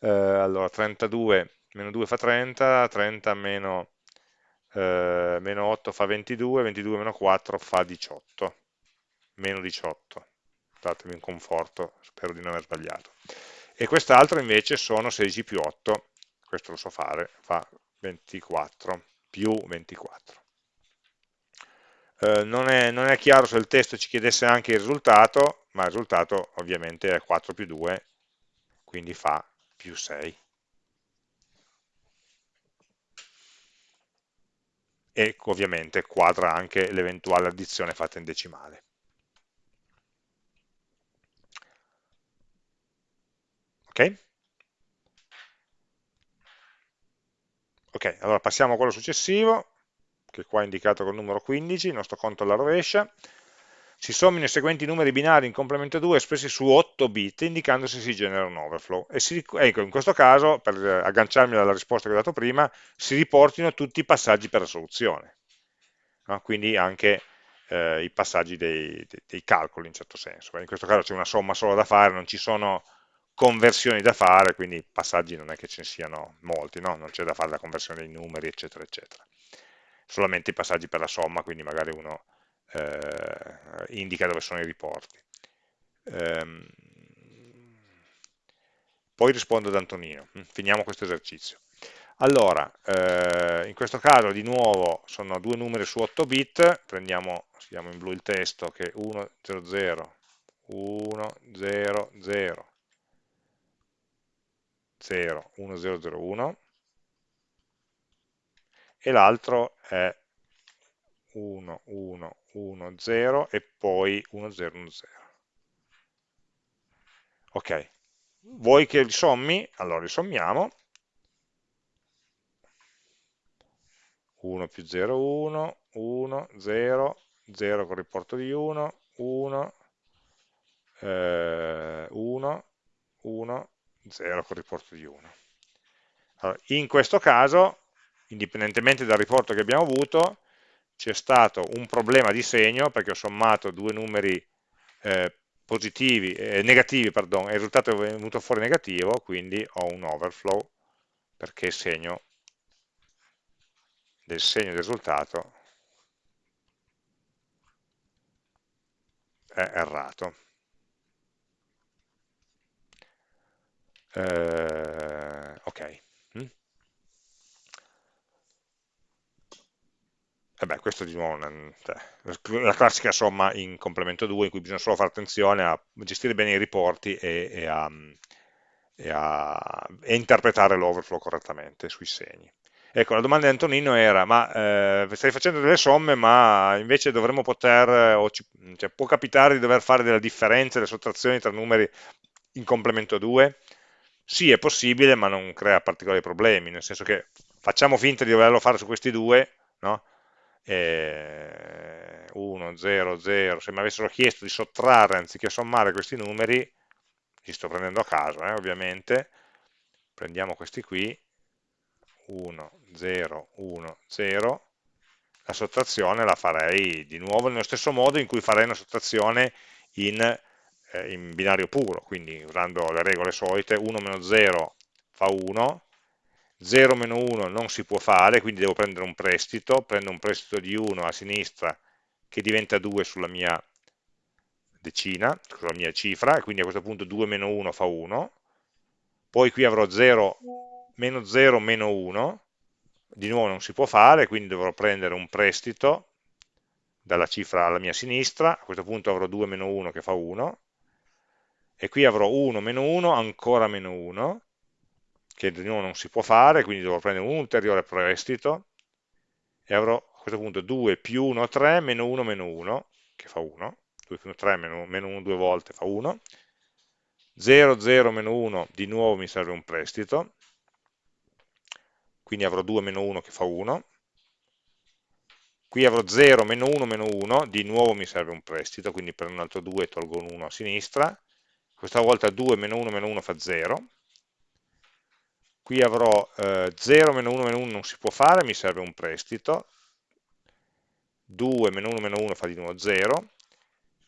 eh, allora 32 meno 2 fa 30, 30 meno, eh, meno 8 fa 22, 22 meno 4 fa 18, meno 18, datemi un conforto, spero di non aver sbagliato. E quest'altro invece sono 16 più 8, questo lo so fare, fa 24, più 24. Eh, non, è, non, è, chiaro se il testo ci chiedesse anche il risultato, ma il risultato ovviamente è 4 più 2, quindi fa più 6. E ovviamente quadra anche l'eventuale addizione fatta in decimale. Ok? Ok, allora passiamo a quello successivo, che qua è indicato col numero 15, il nostro conto alla rovescia, si sommino i seguenti numeri binari in complemento 2 espressi su 8 bit, indicando se si genera un overflow. E si, ecco, in questo caso, per agganciarmi alla risposta che ho dato prima, si riportino tutti i passaggi per la soluzione. No? Quindi anche eh, i passaggi dei, dei, dei, calcoli, in certo senso. In questo caso c'è una somma solo da fare, non ci sono conversioni da fare, quindi passaggi non è che ce ne siano molti, no? non c'è da fare la conversione dei numeri, eccetera, eccetera solamente i passaggi per la somma, quindi magari uno eh, indica dove sono i riporti. Ehm, poi rispondo ad Antonino, mm, finiamo questo esercizio. Allora, eh, in questo caso di nuovo sono due numeri su 8 bit, prendiamo, scriviamo in blu il testo che è 1, 0, 0, 1, 0, 0, 0, 1, 0, 0, 1, e l'altro è 1, 1, 1, 0 e poi 1, 0, 1, 0. Ok, vuoi che li sommi? Allora li sommiamo. 1 più 0, 1, 1, 0, 0 con riporto di 1, 1, eh, 1, 1, 0 con riporto di 1. Allora, in questo caso indipendentemente dal riporto che abbiamo avuto, c'è stato un problema di segno perché ho sommato due numeri eh, positivi, eh, negativi, pardon, e il risultato è venuto fuori negativo, quindi ho un overflow perché il segno del segno del risultato è errato. Eh, ok. Mm? E beh, questo di nuovo è cioè, la classica somma in complemento 2 in cui bisogna solo fare attenzione a gestire bene i riporti e, e, a, e a, e interpretare l'overflow correttamente sui segni. Ecco, la domanda di Antonino era, ma eh, stai facendo delle somme, ma invece dovremmo poter, o ci, cioè, può capitare di dover fare delle differenze, delle sottrazioni tra numeri in complemento 2? Sì, è possibile, ma non crea particolari problemi, nel senso che facciamo finta di doverlo fare su questi due, no? 1, 0, 0, se mi avessero chiesto di sottrarre anziché sommare questi numeri, li sto prendendo a caso eh, ovviamente, prendiamo questi qui, 1, 0, 1, 0, la sottrazione la farei di nuovo nello stesso modo in cui farei una sottrazione in, eh, in binario puro, quindi usando le regole solite, 1 meno 0 fa 1, 0 meno 1 non si può fare, quindi devo prendere un prestito, prendo un prestito di 1 a sinistra che diventa 2 sulla mia decina, sulla mia cifra, e quindi a questo punto 2 meno 1 fa 1, poi qui avrò 0, meno 0 meno 1, di nuovo non si può fare, quindi dovrò prendere un prestito dalla cifra alla mia sinistra, a questo punto avrò 2 meno 1 che fa 1, e qui avrò 1 meno 1, ancora meno 1, che di nuovo non si può fare, quindi dovrò prendere un ulteriore prestito. E avrò a questo punto 2 più 1, 3, meno 1, meno 1, che fa 1, 2 più 1, 3, meno, meno 1 due volte fa 1, 0, 0, meno 1, di nuovo mi serve un prestito, quindi avrò 2 meno 1 che fa 1, qui avrò 0, meno 1, meno 1, di nuovo mi serve un prestito, quindi prendo un altro 2 e tolgo un 1 a sinistra, questa volta 2 meno 1 meno 1 fa 0, qui avrò eh, 0 meno 1 meno 1 non si può fare, mi serve un prestito, 2 meno 1 meno 1 fa di nuovo 0,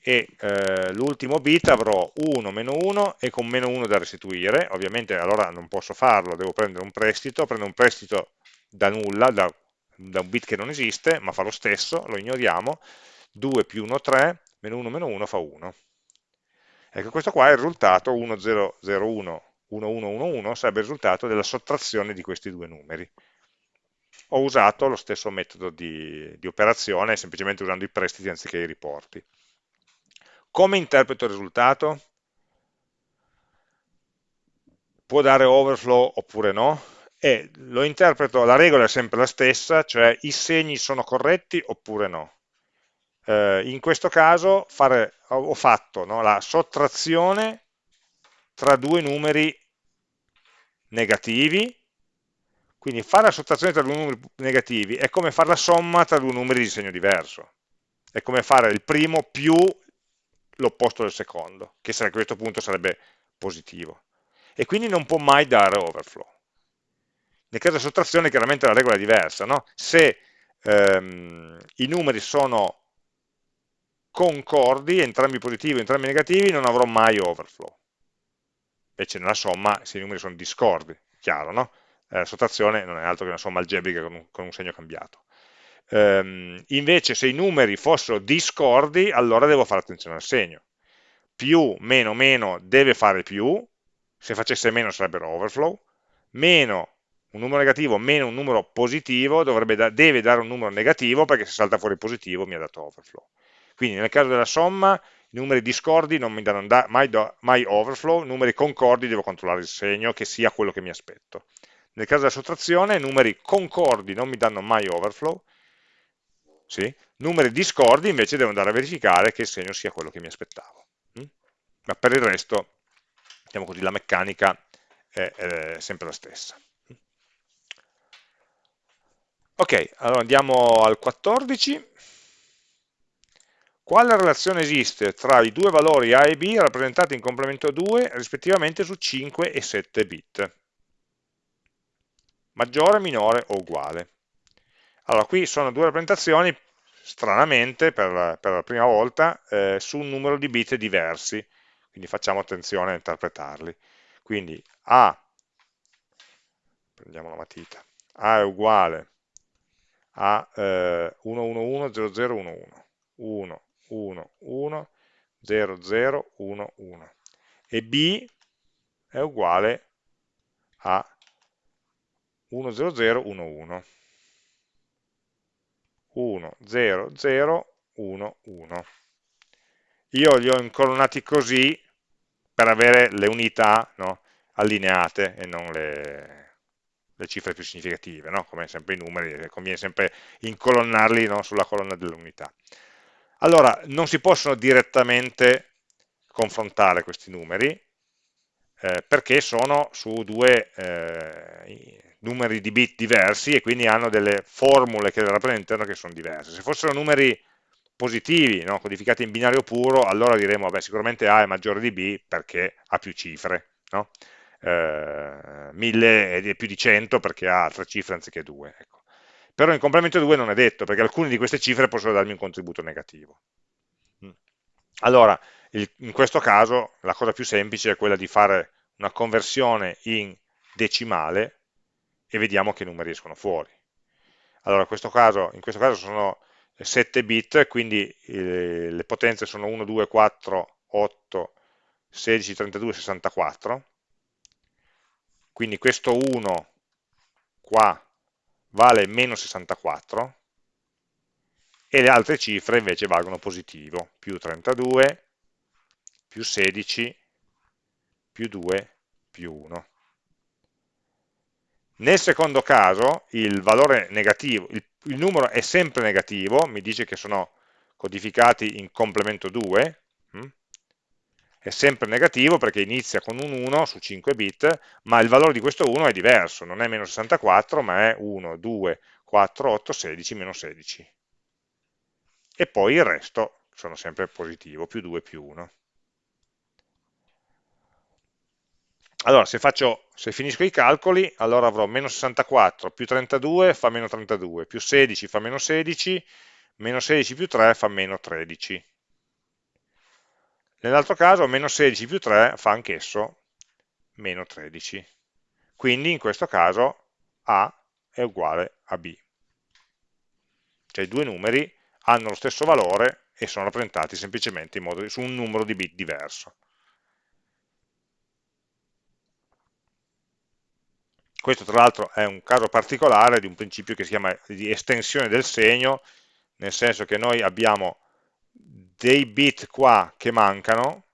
e eh, l'ultimo bit avrò 1 meno 1 e con meno 1 da restituire, ovviamente allora non posso farlo, devo prendere un prestito, prendo un prestito da nulla, da, da un bit che non esiste, ma fa lo stesso, lo ignoriamo, 2 più 1 3, meno 1 meno 1 fa 1. Ecco, questo qua è il risultato 1 0 0 1 1 1 1 1 sarebbe il risultato della sottrazione di questi due numeri. Ho usato lo stesso metodo di, di operazione, semplicemente usando i prestiti anziché i riporti. Come interpreto il risultato? Può dare overflow oppure no? E lo interpreto, la regola è sempre la stessa, cioè i segni sono corretti oppure no. Eh, in questo caso fare, ho fatto no, la sottrazione tra due numeri negativi, quindi fare la sottrazione tra due numeri negativi è come fare la somma tra due numeri di segno diverso, è come fare il primo più l'opposto del secondo, che a questo punto sarebbe positivo. E quindi non può mai dare overflow. Nel caso di sottrazione chiaramente la regola è diversa, no? se ehm, i numeri sono concordi, entrambi positivi, entrambi negativi, non avrò mai overflow. Invece nella somma, se i numeri sono discordi, chiaro, no? Eh, la sottrazione non è altro che una somma algebrica con un, con un segno cambiato. Um, invece se i numeri fossero discordi, allora devo fare attenzione al segno. Più, meno, meno deve fare più, se facesse meno sarebbero overflow, meno un numero negativo meno un numero positivo da, deve dare un numero negativo perché se salta fuori positivo mi ha dato overflow. Quindi nel caso della somma i numeri discordi non mi danno da, mai, do, mai overflow, numeri concordi devo controllare il segno che sia quello che mi aspetto. Nel caso della sottrazione numeri concordi non mi danno mai overflow, sì? numeri discordi invece devo andare a verificare che il segno sia quello che mi aspettavo. Mm? Ma per il resto, diciamo così, la meccanica è, è sempre la stessa. Ok, allora andiamo al 14. Quale relazione esiste tra i due valori A e B rappresentati in complemento 2 rispettivamente su 5 e 7 bit? Maggiore, minore o uguale? Allora, qui sono due rappresentazioni, stranamente, per, per la prima volta, eh, su un numero di bit diversi, quindi facciamo attenzione a interpretarli. Quindi A, prendiamo la matita, A è uguale a eh, 1110011, 1, 1, 1, 0, 0, 1, 1 e B è uguale a 1, 0, 0, 1, 1. 1, 0, 0, 1, 1. Io li ho incolonnati così per avere le unità no, allineate e non le, le, cifre più significative, no? come sempre i numeri, conviene sempre incolonnarli no, sulla colonna delle unità. Allora, non si possono direttamente confrontare questi numeri, eh, perché sono su due eh, numeri di bit diversi e quindi hanno delle formule che rappresentano che sono diverse. Se fossero numeri positivi, no, codificati in binario puro, allora diremmo, vabbè, sicuramente A è maggiore di B perché ha più cifre, no? eh, 1000 è più di 100 perché ha tre cifre anziché due. Ecco però in complemento 2 non è detto, perché alcune di queste cifre possono darmi un contributo negativo. Mm. Allora, in questo caso la cosa più semplice è quella di fare una conversione in decimale e vediamo che numeri escono fuori. Allora, in questo caso, in questo caso sono 7 bit, quindi eh, le potenze sono 1, 2, 4, 8, 16, 32, 64. Quindi questo 1 qua vale meno 64 e le altre cifre invece valgono positivo, più 32, più 16, più 2, più 1. Nel secondo caso il valore negativo, il, il numero è sempre negativo, mi dice che sono codificati in complemento 2, è sempre negativo perché inizia con un 1 su 5 bit, ma il valore di questo 1 è diverso, non è meno 64, ma è 1, 2, 4, 8, 16, meno 16. e poi il resto sono sempre positivo, più 2 più 1. Allora, se, faccio, se finisco i calcoli, allora avrò meno 64 più 32 fa meno 32, più 16 fa meno 16, meno 16 più 3 fa meno 13. Nell'altro caso meno 16 più 3 fa anch'esso meno 13. Quindi in questo caso A è uguale a B. Cioè i due numeri hanno lo stesso valore e sono rappresentati semplicemente modo, su un numero di bit diverso. Questo tra l'altro è un caso particolare di un principio che si chiama di estensione del segno, nel senso che noi abbiamo dei bit qua che mancano,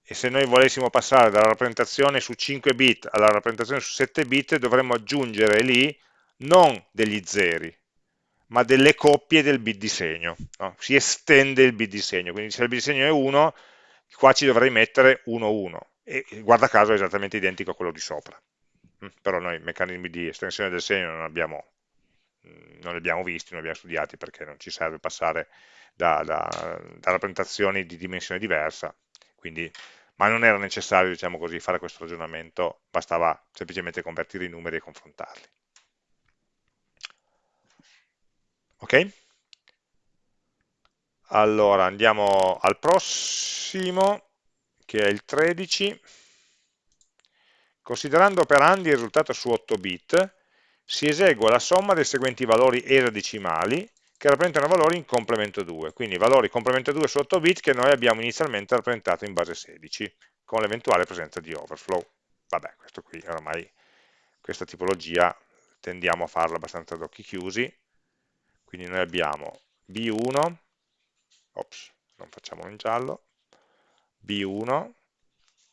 e se noi volessimo passare dalla rappresentazione su 5 bit alla rappresentazione su 7 bit dovremmo aggiungere lì non degli zeri, ma delle coppie del bit di segno. No? Si estende il bit di segno, quindi se il bit di segno è 1, qua ci dovrei mettere 1, 1, e guarda caso è esattamente identico a quello di sopra. Mm, però noi meccanismi di estensione del segno non, abbiamo, mm, non li abbiamo visti, non li abbiamo studiati perché non ci serve passare da, da, da rappresentazioni di dimensione diversa, quindi, ma non era necessario diciamo così, fare questo ragionamento, bastava semplicemente convertire i numeri e confrontarli. Ok? Allora andiamo al prossimo, che è il 13. Considerando operandi il risultato su 8 bit, si esegue la somma dei seguenti valori esadecimali che rappresentano valori in complemento 2, quindi valori complemento 2 su 8 bit che noi abbiamo inizialmente rappresentato in base 16, con l'eventuale presenza di overflow. Vabbè, questo qui ormai, questa tipologia tendiamo a farla abbastanza ad occhi chiusi, quindi noi abbiamo B1, ops, non facciamolo in giallo, B1,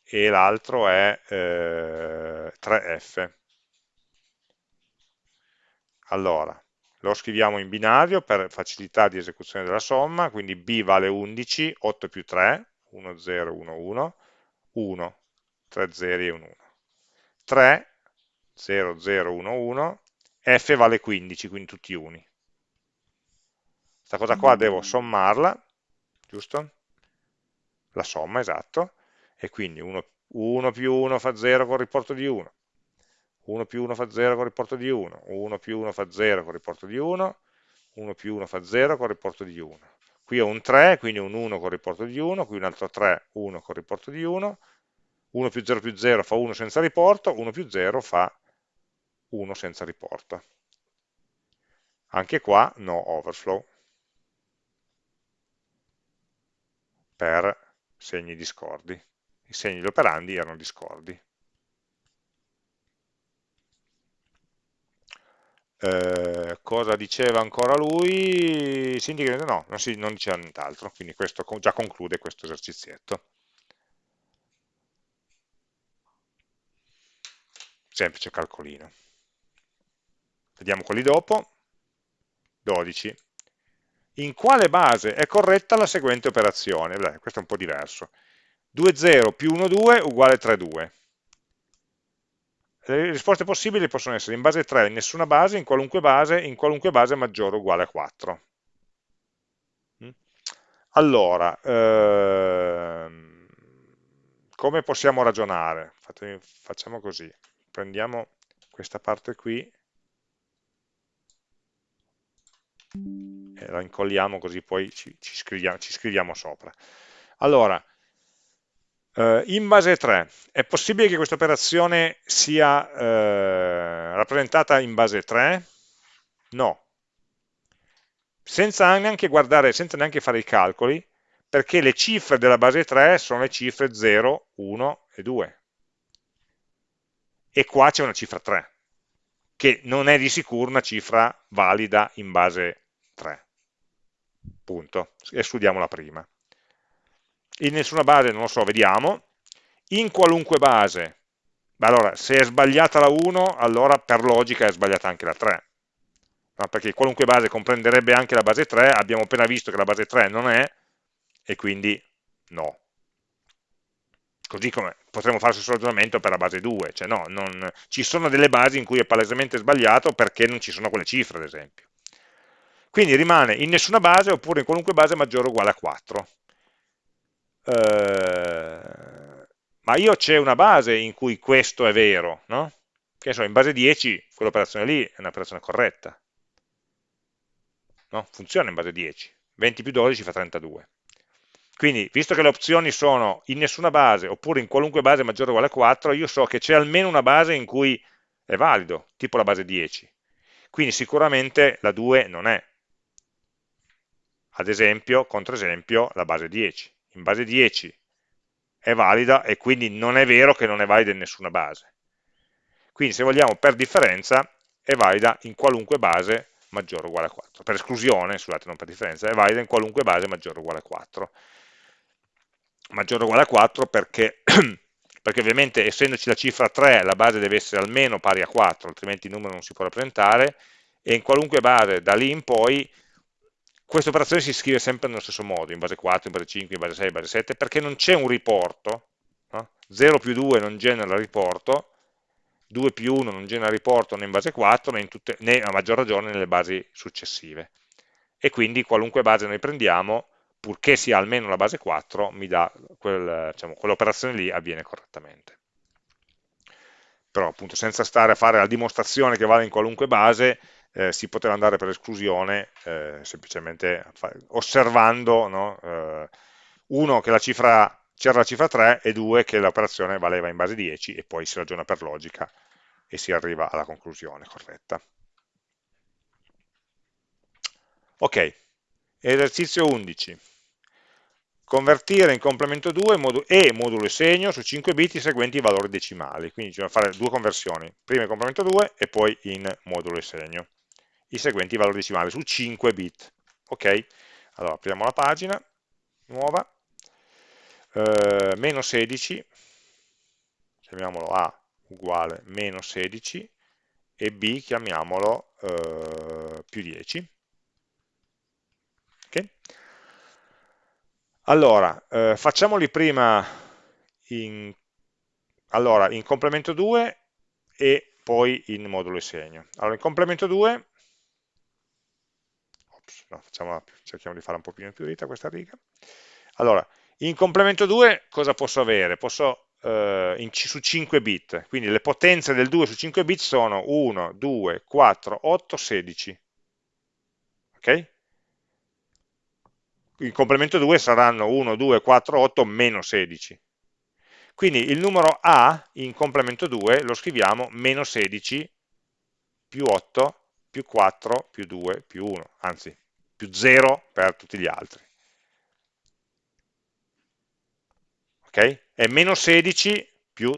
e l'altro è eh, 3F. Allora, lo scriviamo in binario per facilità di esecuzione della somma, quindi B vale 11, 8 più 3, 1, 0, 1, 1, 1, 3 0 e 1, 1. 3, 0, 0, 1, 1, F vale 15, quindi tutti uni. Questa cosa qua devo sommarla, giusto? La somma, esatto, e quindi 1, 1 più 1 fa 0 con il riporto di 1, 1 più 1 fa 0 con riporto di 1, 1 più 1 fa 0 con riporto di 1, 1 più 1 fa 0 con riporto di 1. Qui ho un 3, quindi un 1 con riporto di 1, qui un altro 3, 1 con riporto di 1, 1 più 0 più 0 fa 1 senza riporto, 1 più 0 fa 1 senza riporto. Anche qua no overflow. Per segni discordi. I segni operandi erano discordi. Eh, cosa diceva ancora lui? Si indica, no, non, si, non diceva nient'altro, quindi questo già conclude questo esercizietto. Semplice calcolino. Vediamo quelli dopo. 12. In quale base è corretta la seguente operazione? Beh, questo è un po' diverso. 2, 0 più 1, 2 uguale 3, 2. Le risposte possibili possono essere in base 3, in nessuna base, in qualunque base, in qualunque base maggiore o uguale a 4. Mm? Allora, ehm, come possiamo ragionare? Facciamo così, prendiamo questa parte qui e la incolliamo così poi ci, ci, scriviamo, ci scriviamo sopra. Allora, Uh, in base 3, è possibile che questa operazione sia uh, rappresentata in base 3? No. Senza neanche guardare, senza neanche fare i calcoli, perché le cifre della base 3 sono le cifre 0, 1 e 2. E qua c'è una cifra 3, che non è di sicuro una cifra valida in base 3. Punto. Escludiamola prima in nessuna base non lo so, vediamo, in qualunque base, allora se è sbagliata la 1, allora per logica è sbagliata anche la 3, no? perché qualunque base comprenderebbe anche la base 3, abbiamo appena visto che la base 3 non è, e quindi no. Così come potremmo fare lo stesso ragionamento per la base 2, cioè no, non, ci sono delle basi in cui è palesemente sbagliato perché non ci sono quelle cifre, ad esempio. Quindi rimane in nessuna base oppure in qualunque base maggiore o uguale a 4. Eh, ma io c'è una base in cui questo è vero, no? Che so, in base 10 quell'operazione lì è un'operazione corretta. No? Funziona in base 10. 20 più 12 fa 32. Quindi, visto che le opzioni sono in nessuna base oppure in qualunque base maggiore o uguale a 4, io so che c'è almeno una base in cui è valido, tipo la base 10. Quindi sicuramente la 2 non è. Ad esempio, contro esempio, la base 10. In base 10 è valida e quindi non è vero che non è valida in nessuna base. Quindi se vogliamo per differenza è valida in qualunque base maggiore o uguale a 4. Per esclusione, scusate, non per differenza, è valida in qualunque base maggiore o uguale a 4 maggiore o uguale a 4 perché, [clears throat] perché ovviamente essendoci la cifra 3 la base deve essere almeno pari a 4, altrimenti il numero non si può rappresentare, e in qualunque base da lì in poi questa operazione si scrive sempre nello stesso modo, in base 4, in base 5, in base 6, in base 7, perché non c'è un riporto, no? 0 più 2 non genera riporto, 2 più 1 non genera riporto né in base 4 né, tutte, né a maggior ragione nelle basi successive. E quindi qualunque base noi prendiamo purché sia almeno la base 4, mi quel, diciamo, quell'operazione lì avviene correttamente. Però appunto senza stare a fare la dimostrazione che vale in qualunque base, eh, si poteva andare per esclusione eh, semplicemente osservando, no? eh, uno che c'era la cifra 3 e due che l'operazione valeva in base 10 e poi si ragiona per logica e si arriva alla conclusione corretta. Ok, esercizio 11 convertire in complemento 2 modu e modulo e segno su 5 bit i seguenti valori decimali, quindi bisogna fare due conversioni, prima in complemento 2 e poi in modulo e segno, i seguenti valori decimali su 5 bit. Ok, allora apriamo la pagina nuova, eh, meno 16, chiamiamolo A uguale meno 16 e B chiamiamolo eh, più 10. Okay? Allora, eh, facciamoli prima in, allora, in complemento 2 e poi in modulo e segno. Allora, in complemento 2, ops, no, facciamo, cerchiamo di fare un pochino più rita questa riga. Allora, in complemento 2 cosa posso avere? Posso eh, in, su 5 bit, quindi le potenze del 2 su 5 bit sono 1, 2, 4, 8, 16. Ok? il complemento 2 saranno 1, 2, 4, 8, meno 16. Quindi il numero A in complemento 2 lo scriviamo meno 16 più 8 più 4 più 2 più 1, anzi più 0 per tutti gli altri. Ok? È meno 16 più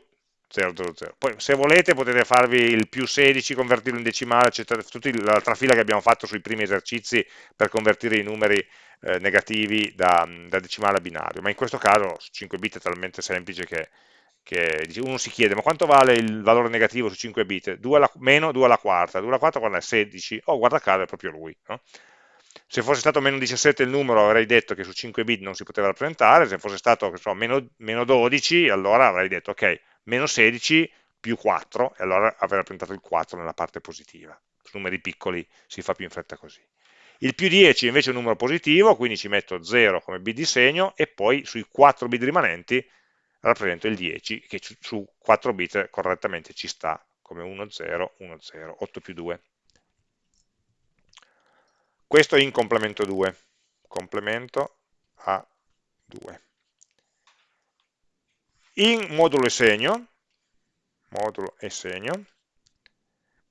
0, 0, 0. Poi se volete potete farvi il più 16, convertirlo in decimale, eccetera, tutta l'altra fila che abbiamo fatto sui primi esercizi per convertire i numeri eh, negativi da, da, decimale a binario, ma in questo caso 5 bit è talmente semplice che, che uno si chiede ma quanto vale il valore negativo su 5 bit? 2 alla, meno 2 alla quarta, 2 alla quarta quando è 16, oh guarda caso è proprio lui. No? Se fosse stato meno 17 il numero avrei detto che su 5 bit non si poteva rappresentare, se fosse stato so, meno, meno 12 allora avrei detto ok, meno 16 più 4, e allora avrei rappresentato il 4 nella parte positiva. Su numeri piccoli si fa più in fretta così. Il più 10 invece è un numero positivo, quindi ci metto 0 come bit di segno, e poi sui 4 bit rimanenti rappresento il 10, che su 4 bit correttamente ci sta come 1, 0, 1, 0, 8 più 2. Questo è in complemento 2, complemento a 2 in modulo e segno, modulo e segno,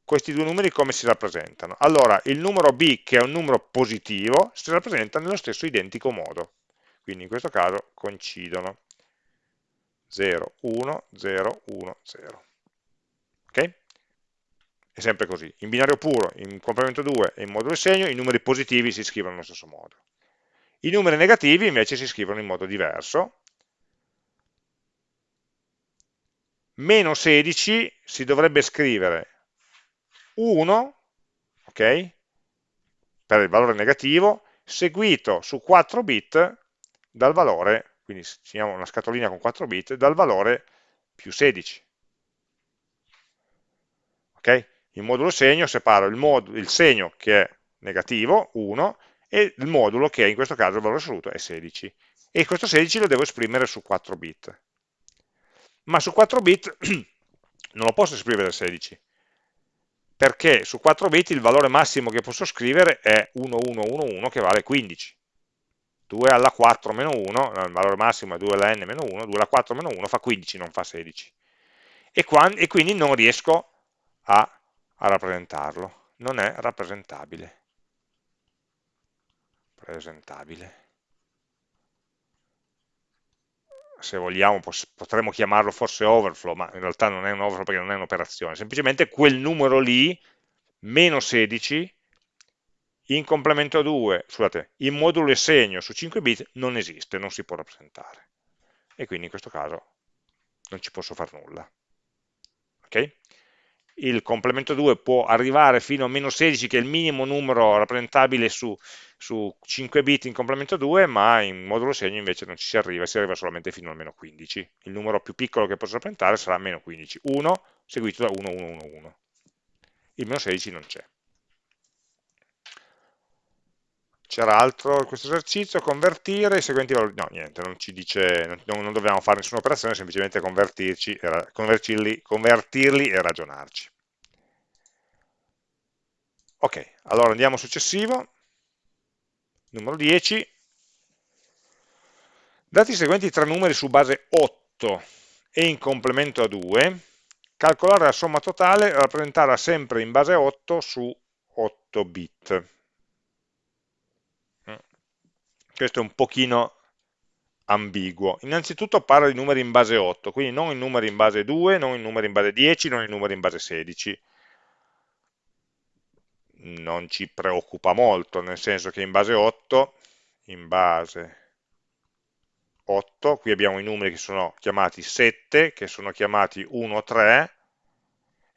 questi due numeri come si rappresentano? Allora, il numero b, che è un numero positivo, si rappresenta nello stesso identico modo. Quindi in questo caso coincidono 0, 1, 0, 1, 0. Ok? È sempre così. In binario puro, in complemento 2 e in modulo segno, i numeri positivi si scrivono nello stesso modo. I numeri negativi invece si scrivono in modo diverso, meno 16 si dovrebbe scrivere 1, ok, per il valore negativo, seguito su 4 bit dal valore, quindi segniamo una scatolina con 4 bit, dal valore più 16. Ok? In modulo segno separo il, il segno che è negativo, 1, e il modulo che in questo caso il valore assoluto è 16. E questo 16 lo devo esprimere su 4 bit. Ma su 4 bit [clears throat] non lo posso esprimere 16, perché su 4 bit il valore massimo che posso scrivere è 1111 che vale 15. 2 alla 4 meno 1, il valore massimo è 2 alla n meno 1, 2 alla 4 meno 1 fa 15, non fa 16. E, qua, e quindi non riesco a, a rappresentarlo, non è rappresentabile. Presentabile. se vogliamo potremmo chiamarlo forse overflow, ma in realtà non è un overflow perché non è un'operazione, semplicemente quel numero lì, meno 16, in complemento 2, scusate, in modulo e segno su 5 bit non esiste, non si può rappresentare. E quindi in questo caso non ci posso fare nulla. Ok? Il complemento 2 può arrivare fino a meno 16, che è il minimo numero rappresentabile su, su 5 bit in complemento 2, ma in modulo segno invece non ci si arriva, si arriva solamente fino a meno 15. Il numero più piccolo che posso rappresentare sarà meno 15, 1 seguito da 1, 1, 1, 1. Il meno 16 non c'è. C'era altro in questo esercizio, convertire i seguenti valori, no niente, non ci dice, non, non dobbiamo fare nessuna operazione, semplicemente convertirci, convertirli, convertirli e ragionarci. Ok, allora andiamo al successivo, numero 10, dati i seguenti tre numeri su base 8 e in complemento a 2, calcolare la somma totale e rappresentarla sempre in base 8 su 8 bit questo è un pochino ambiguo. Innanzitutto parla di numeri in base 8, quindi non in numeri in base 2, non in numeri in base 10, non in numeri in base 16. Non ci preoccupa molto, nel senso che in base 8, in base 8, qui abbiamo i numeri che sono chiamati 7, che sono chiamati 1, 3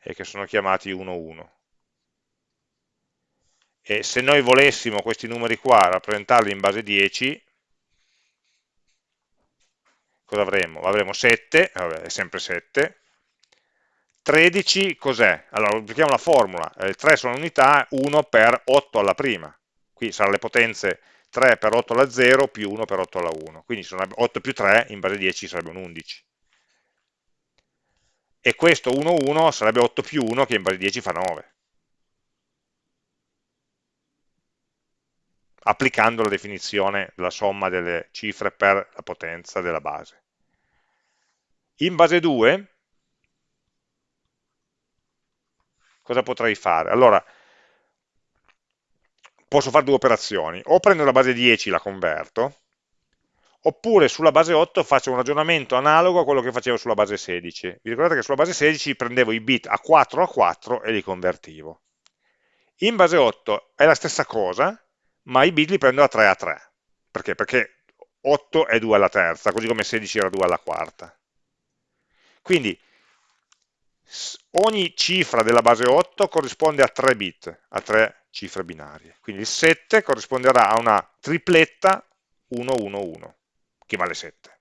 e che sono chiamati 1, 1 e se noi volessimo questi numeri qua rappresentarli in base 10 cosa avremmo? avremo 7, vabbè, è sempre 7 13 cos'è? allora applichiamo la formula. Eh, 3 sono unità 1 per 8 alla prima. Qui saranno le potenze 3 per 8 alla 0 più 1 per 8 alla 1 quindi 8 più 3 in base 10 sarebbe un 11 e questo 1 1 sarebbe 8 più 1 che in base 10 fa 9 applicando la definizione della somma delle cifre per la potenza della base. In base 2, cosa potrei fare? Allora, posso fare due operazioni, o prendo la base 10 e la converto, oppure sulla base 8 faccio un ragionamento analogo a quello che facevo sulla base 16. Vi ricordate che sulla base 16 prendevo i bit a 4 a 4 e li convertivo. In base 8 è la stessa cosa, ma i bit li prendo da 3 a 3. Perché? Perché 8 è 2 alla terza, così come 16 era 2 alla quarta. Quindi ogni cifra della base 8 corrisponde a 3 bit, a 3 cifre binarie. Quindi il 7 corrisponderà a una tripletta 111, che vale 7.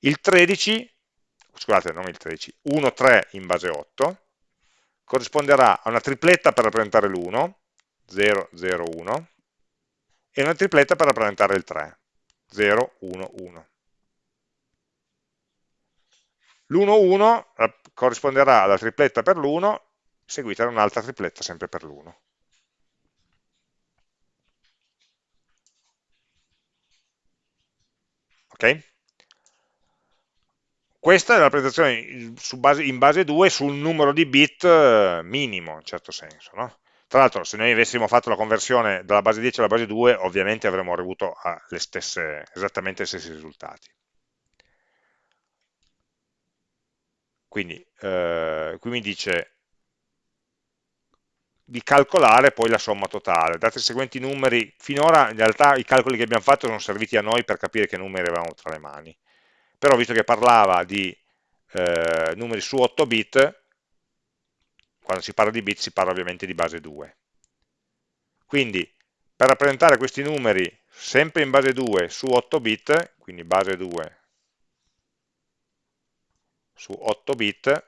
Il 13, scusate, non il 13, 13 in base 8, corrisponderà a una tripletta per rappresentare l'1, 0, 0, 1, e una tripletta per rappresentare il 3, 0, 1, 1. L'1, 1 corrisponderà alla tripletta per l'1, seguita da un'altra tripletta sempre per l'1. Ok? Questa è la rappresentazione in base 2 sul numero di bit eh, minimo, in certo senso. No? Tra l'altro, se noi avessimo fatto la conversione dalla base 10 alla base 2, ovviamente avremmo avuto ah, stesse, esattamente gli stessi risultati. Quindi, eh, qui mi dice di calcolare poi la somma totale. Dati i seguenti numeri, finora in realtà i calcoli che abbiamo fatto sono serviti a noi per capire che numeri avevamo tra le mani. Però visto che parlava di eh, numeri su 8 bit, quando si parla di bit si parla ovviamente di base 2. Quindi per rappresentare questi numeri sempre in base 2 su 8 bit, quindi base 2 su 8 bit,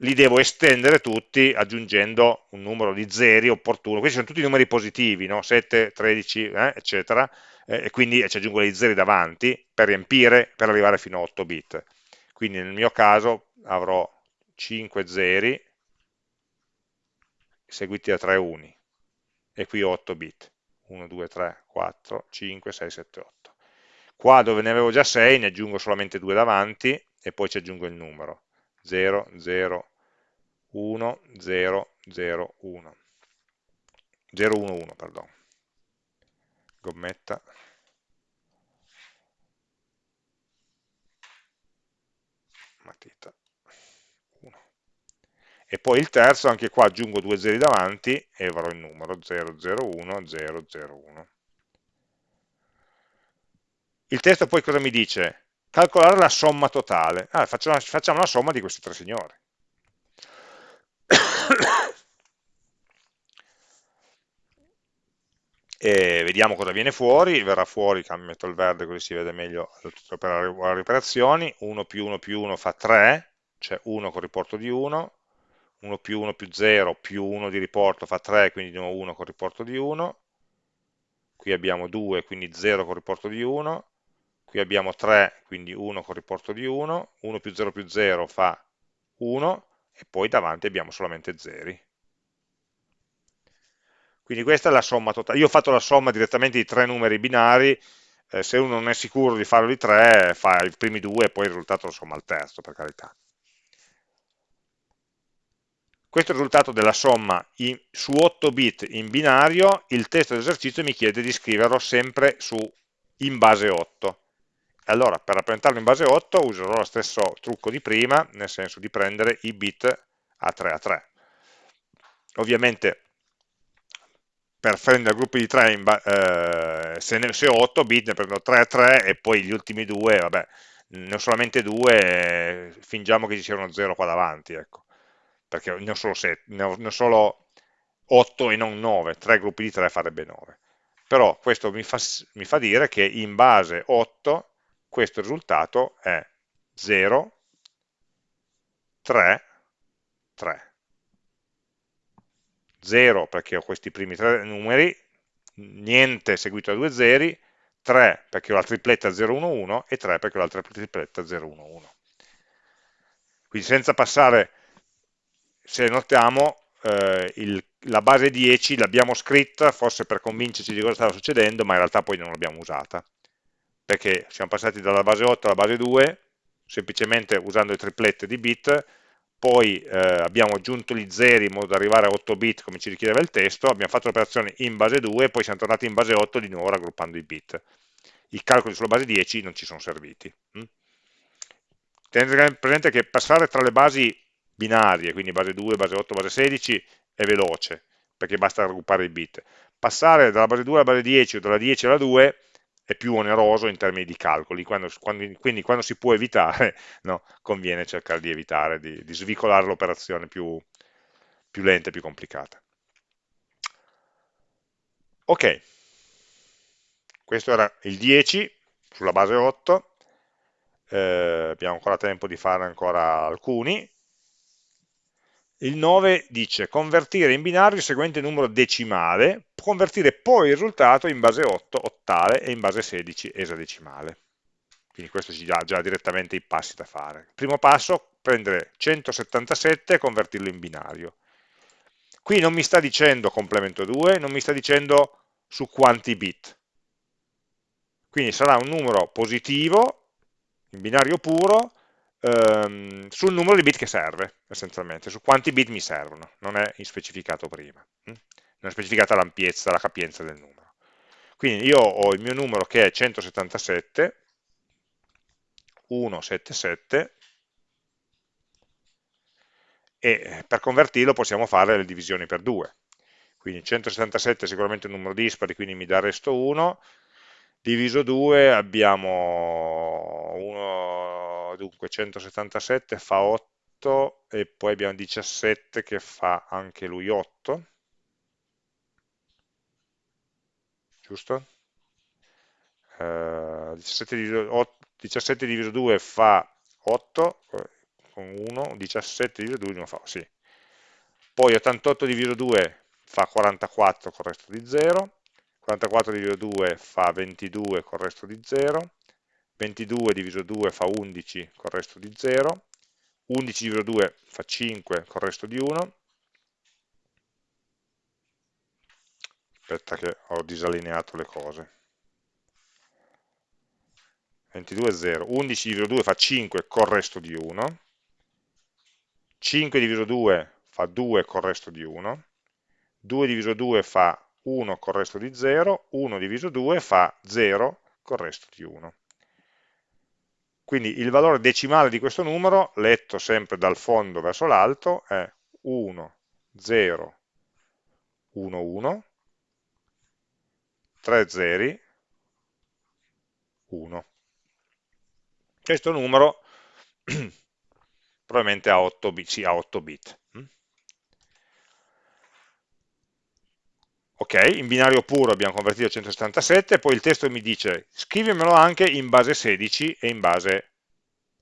li devo estendere tutti aggiungendo un numero di zeri opportuno, questi sono tutti numeri positivi, no? 7, 13, eh, eccetera, eh, e quindi ci aggiungo dei zeri davanti per riempire, per arrivare fino a 8 bit. Quindi nel mio caso avrò 5 zeri seguiti da 3 uni, e qui 8 bit. 1, 2, 3, 4, 5, 6, 7, 8. Qua dove ne avevo già 6 ne aggiungo solamente 2 davanti e poi ci aggiungo il numero. 0, 0, 1, 0, 0, 1. 0, 1, 1, perdono. Gommetta. Matita. 1. E poi il terzo, anche qua aggiungo due zeri davanti e avrò il numero 0, 0, 1, 0, 0, 1. Il testo poi cosa mi dice? calcolare la somma totale. Ah, facciamo, facciamo la somma di questi tre signori. e vediamo cosa viene fuori, verrà fuori, metto il verde così si vede meglio per le operazioni, 1 più 1 più 1 fa 3, cioè 1 con riporto di 1, 1 più 1 più 0 più 1 di riporto fa 3, quindi di nuovo 1 con riporto di 1, qui abbiamo 2, quindi 0 con riporto di 1, qui abbiamo 3, quindi 1 con riporto di 1, 1 più 0 più 0 fa 1, e poi davanti abbiamo solamente zeri. Quindi questa è la somma totale. Io ho fatto la somma direttamente di tre numeri binari, eh, se uno non è sicuro di farlo di tre, fa i primi due e poi il risultato lo somma al terzo, per carità. Questo è il risultato della somma in, su 8 bit in binario, il testo dell'esercizio mi chiede di scriverlo sempre su, in base 8 allora per rappresentarlo in base 8 userò lo stesso trucco di prima, nel senso di prendere i bit a 3 a 3. Ovviamente per prendere gruppi di 3, eh, se, ne, se ho 8 bit ne prendo 3 a 3 e poi gli ultimi due, vabbè, ne ho solamente due, fingiamo che ci sia uno 0 qua davanti, ecco, perché ne ho solo, 7, ne ho, ne ho solo 8 e non 9, 3 gruppi di 3 farebbe 9. Però questo mi fa, mi fa dire che in base 8 questo risultato è 0, 3, 3. 0 perché ho questi primi tre numeri, niente seguito da due zeri, 3 perché ho la tripletta 011 e 3 perché ho l'altra tripletta 011. Quindi senza passare, se notiamo, eh, il, la base 10 l'abbiamo scritta forse per convincerci di cosa stava succedendo, ma in realtà poi non l'abbiamo usata perché siamo passati dalla base 8 alla base 2, semplicemente usando le triplette di bit, poi eh, abbiamo aggiunto gli zeri in modo da arrivare a 8 bit come ci richiedeva il testo, abbiamo fatto l'operazione in base 2 e poi siamo tornati in base 8 di nuovo raggruppando i bit. I calcoli sulla base 10 non ci sono serviti. Mm? Tenete presente che passare tra le basi binarie, quindi base 2, base 8, base 16, è veloce, perché basta raggruppare i bit. Passare dalla base 2 alla base 10 o dalla 10 alla 2 è più oneroso in termini di calcoli, quando, quando, quindi quando si può evitare, [laughs] no, conviene cercare di evitare, di, di svicolare l'operazione più, più lenta e più complicata. Ok, questo era il 10 sulla base 8, eh, abbiamo ancora tempo di fare ancora alcuni, il 9 dice convertire in binario il seguente numero decimale, convertire poi il risultato in base 8 ottale e in base 16 esadecimale. Quindi questo ci dà già direttamente i passi da fare. Primo passo, prendere 177 e convertirlo in binario. Qui non mi sta dicendo complemento 2, non mi sta dicendo su quanti bit. Quindi sarà un numero positivo, in binario puro, ehm, sul numero di bit che serve, essenzialmente, su quanti bit mi servono, non è specificato prima, hm? non è specificata l'ampiezza, la capienza del numero. Quindi io ho il mio numero che è 177, 177, e per convertirlo possiamo fare le divisioni per 2. Quindi 177 è sicuramente un numero dispari, quindi mi dà resto 1, diviso 2 abbiamo 1, dunque 177 fa 8 e poi abbiamo 17 che fa anche lui 8 giusto? Eh, 17, diviso, 8, 17 diviso 2 fa 8 eh, 1, 17 diviso 2 non fa, sì. Poi 88 diviso 2 fa 44 con il resto di 0, 44 diviso 2 fa 22 con il resto di 0, 22 diviso 2 fa 11 con il resto di 0, 11 diviso 2 fa 5 con il resto di 1, aspetta che ho disallineato le cose, 22 è 0, 11 diviso 2 fa 5 con il resto di 1, 5 diviso 2 fa 2 con il resto di 1, 2 diviso 2 fa 1 con il resto di 0, 1 diviso 2 fa 0 con il resto di 1. Quindi il valore decimale di questo numero, letto sempre dal fondo verso l'alto, è 1, 0, 1, 1, 3 zeri, 1. Questo numero [clears throat] probabilmente ha 8 bit. Sì, ha 8 bit. Ok, in binario puro abbiamo convertito a 177, poi il testo mi dice scrivimelo anche in base 16 e in base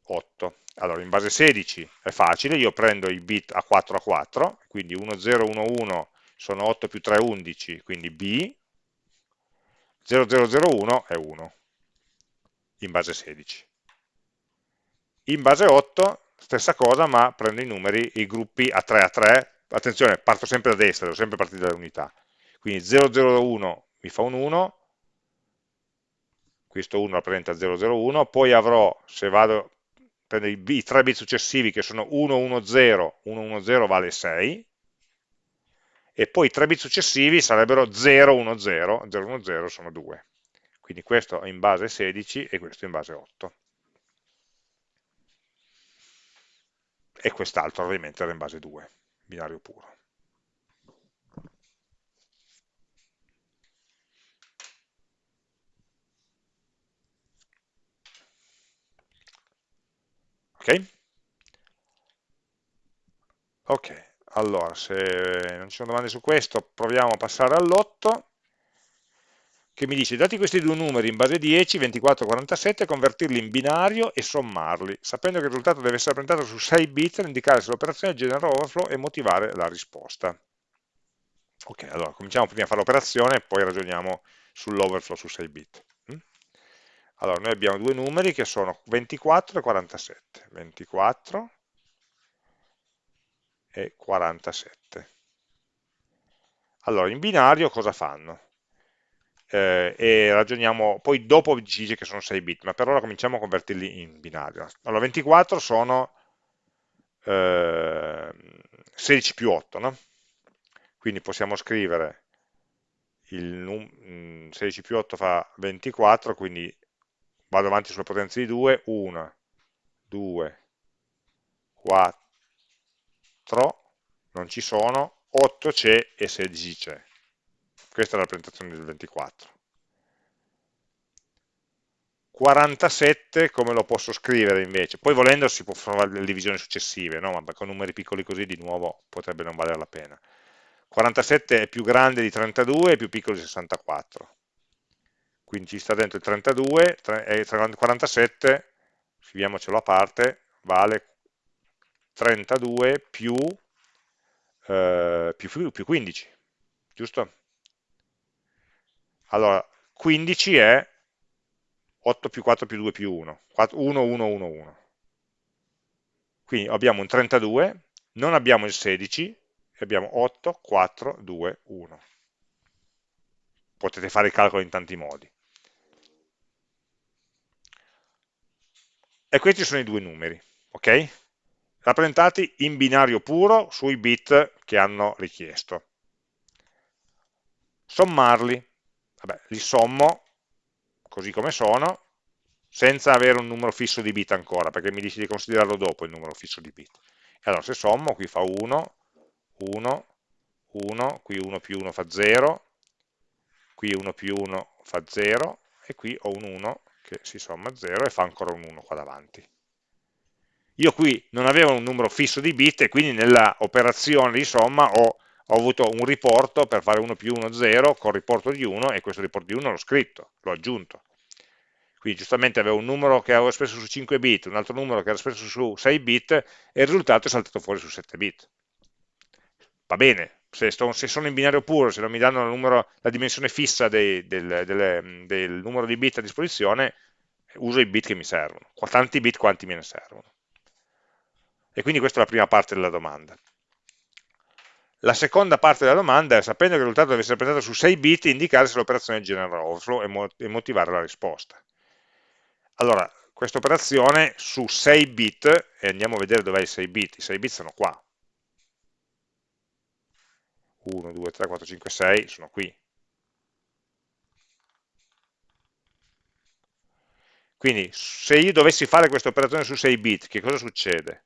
8. Allora, in base 16 è facile, io prendo i bit a 4 a 4, quindi 1, 0, 1, 1 sono 8 più 3, 11, quindi B, 0, 0, 0, 1 è 1, in base 16. In base 8, stessa cosa, ma prendo i numeri, i gruppi a 3 a 3, attenzione, parto sempre da destra, devo sempre partire dalle unità, quindi 001 mi fa un 1, questo 1 rappresenta 001, poi avrò, se vado, prendo i, i 3 bit successivi che sono 110, 110 vale 6, e poi i 3 bit successivi sarebbero 010, 010 sono 2. Quindi questo in base 16 e questo in base 8. E quest'altro ovviamente era in base 2, binario puro. Ok? Ok, allora se non ci sono domande su questo proviamo a passare all'8 che mi dice dati questi due numeri in base 10, 24 e 47, convertirli in binario e sommarli, sapendo che il risultato deve essere rappresentato su 6 bit per indicare se l'operazione genera overflow e motivare la risposta. Ok, allora cominciamo prima a fare l'operazione e poi ragioniamo sull'overflow su 6 bit. Allora, noi abbiamo due numeri che sono 24 e 47. 24 e 47. Allora, in binario cosa fanno? Eh, e ragioniamo, poi dopo dice che sono 6 bit, ma per ora cominciamo a convertirli in binario. Allora, 24 sono eh, 16 più 8, no? Quindi possiamo scrivere il 16 più 8 fa 24, quindi vado avanti sulle potenze di 2, 1, 2, 4, non ci sono, 8 c'è e 16 c'è. Questa è la rappresentazione del 24. 47 come lo posso scrivere invece? Poi volendo si può fare le divisioni successive, no? ma con numeri piccoli così di nuovo potrebbe non valere la pena. 47 è più grande di 32 e più piccolo di 64 quindi ci sta dentro il 32 e 47, scriviamocelo a parte, vale 32 più, eh, più, più 15, giusto? Allora, 15 è 8 più 4 più 2 più 1, 4, 1, 1, 1, 1. Quindi abbiamo un 32, non abbiamo il 16, abbiamo 8, 4, 2, 1. Potete fare il calcolo in tanti modi. E questi sono i due numeri, ok? Rappresentati in binario puro sui bit che hanno richiesto. Sommarli, vabbè, li sommo così come sono, senza avere un numero fisso di bit ancora, perché mi dice di considerarlo dopo il numero fisso di bit. E allora se sommo, qui fa 1, 1, 1, qui 1 più 1 fa 0, qui 1 più 1 fa 0, e qui ho un 1 che si somma a 0 e fa ancora un 1 qua davanti. Io qui non avevo un numero fisso di bit e quindi nella operazione di somma ho, ho avuto un riporto per fare 1 più 1 0 con riporto di 1 e questo riporto di 1 l'ho scritto, l'ho aggiunto. Quindi giustamente avevo un numero che avevo espresso su 5 bit, un altro numero che era espresso su 6 bit e il risultato è saltato fuori su 7 bit. Va bene, se, sto, se sono in binario puro, se non mi danno numero, la dimensione fissa dei, del, del, del numero di bit a disposizione, uso i bit che mi servono, tanti bit quanti me ne servono. E quindi questa è la prima parte della domanda. La seconda parte della domanda è, sapendo che il risultato deve essere presentato su 6 bit, indicare se l'operazione genera overflow e, mo e motivare la risposta. Allora, questa operazione su 6 bit, e andiamo a vedere dov'è i 6 bit, i 6 bit sono qua. 1, 2, 3, 4, 5, 6 sono qui. Quindi se io dovessi fare questa operazione su 6 bit, che cosa succede?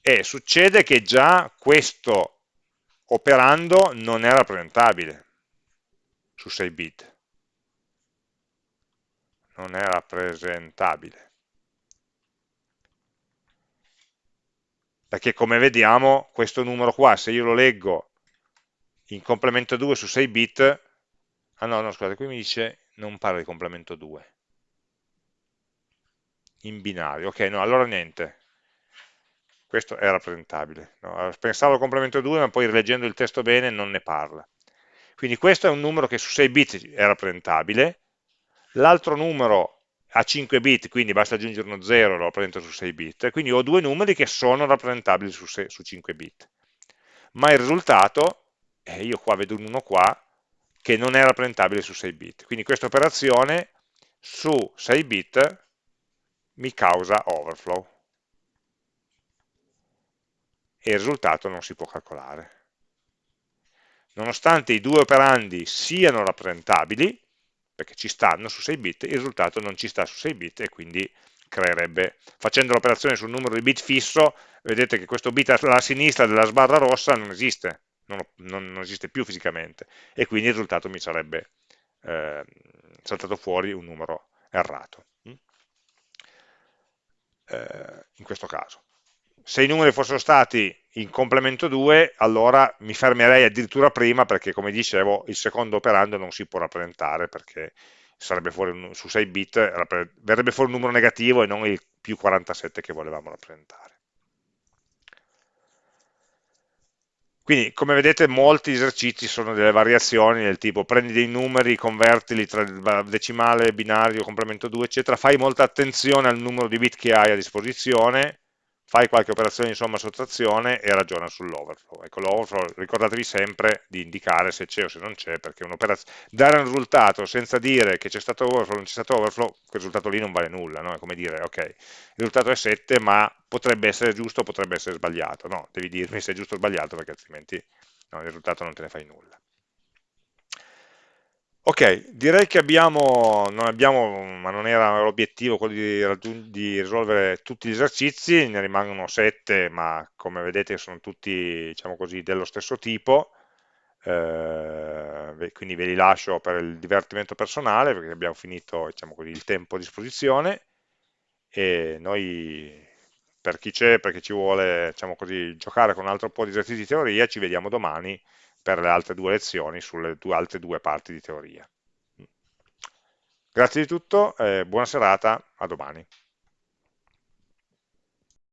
E succede che già questo operando non è rappresentabile su 6 bit. Non è rappresentabile. Perché come vediamo questo numero qua, se io lo leggo in complemento 2 su 6 bit, ah no, no, scusate, qui mi dice non parla di complemento 2, in binario, ok, no, allora niente, questo è rappresentabile. No? Pensavo al complemento 2, ma poi rileggendo il testo bene non ne parla. Quindi questo è un numero che su 6 bit è rappresentabile, l'altro numero ha 5 bit, quindi basta aggiungere uno 0, lo rappresento su 6 bit, quindi ho due numeri che sono rappresentabili su, 6, su 5 bit. Ma il risultato, eh, io qua vedo un 1 qua, che non è rappresentabile su 6 bit. Quindi questa operazione su 6 bit mi causa overflow e il risultato non si può calcolare. Nonostante i due operandi siano rappresentabili, perché ci stanno su 6 bit, il risultato non ci sta su 6 bit e quindi creerebbe, facendo l'operazione sul numero di bit fisso, vedete che questo bit alla sinistra della sbarra rossa non esiste, non, non, non esiste più fisicamente, e quindi il risultato mi sarebbe eh, saltato fuori un numero errato, mm? eh, in questo caso se i numeri fossero stati in complemento 2, allora mi fermerei addirittura prima perché, come dicevo, il secondo operando non si può rappresentare perché sarebbe fuori un, su 6 bit, verrebbe fuori un numero negativo e non il più 47 che volevamo rappresentare. Quindi, come vedete, molti esercizi sono delle variazioni del tipo prendi dei numeri, convertili tra decimale, binario, complemento 2, eccetera, fai molta attenzione al numero di bit che hai a disposizione, fai qualche operazione di somma sottrazione e ragiona sull'overflow. Ecco, l'overflow ricordatevi sempre di indicare se c'è o se non c'è, perché dare un risultato senza dire che c'è stato overflow o non c'è stato overflow, quel risultato lì non vale nulla, no? è come dire, ok, il risultato è 7, ma potrebbe essere giusto o potrebbe essere sbagliato, no, devi dirmi se è giusto o sbagliato, perché altrimenti no, il risultato non te ne fai nulla. Ok, direi che abbiamo, non abbiamo, ma non era l'obiettivo quello di, di, risolvere tutti gli esercizi, ne rimangono sette, ma come vedete sono tutti, diciamo così, dello stesso tipo, eh, quindi ve li lascio per il divertimento personale, perché abbiamo finito, diciamo così, il tempo a disposizione, e noi, per chi c'è, perché ci vuole, diciamo così, giocare con un altro po' di esercizi di teoria, ci vediamo domani, per le altre due lezioni sulle due, altre due parti di teoria. Grazie di tutto, eh, buona serata, a domani.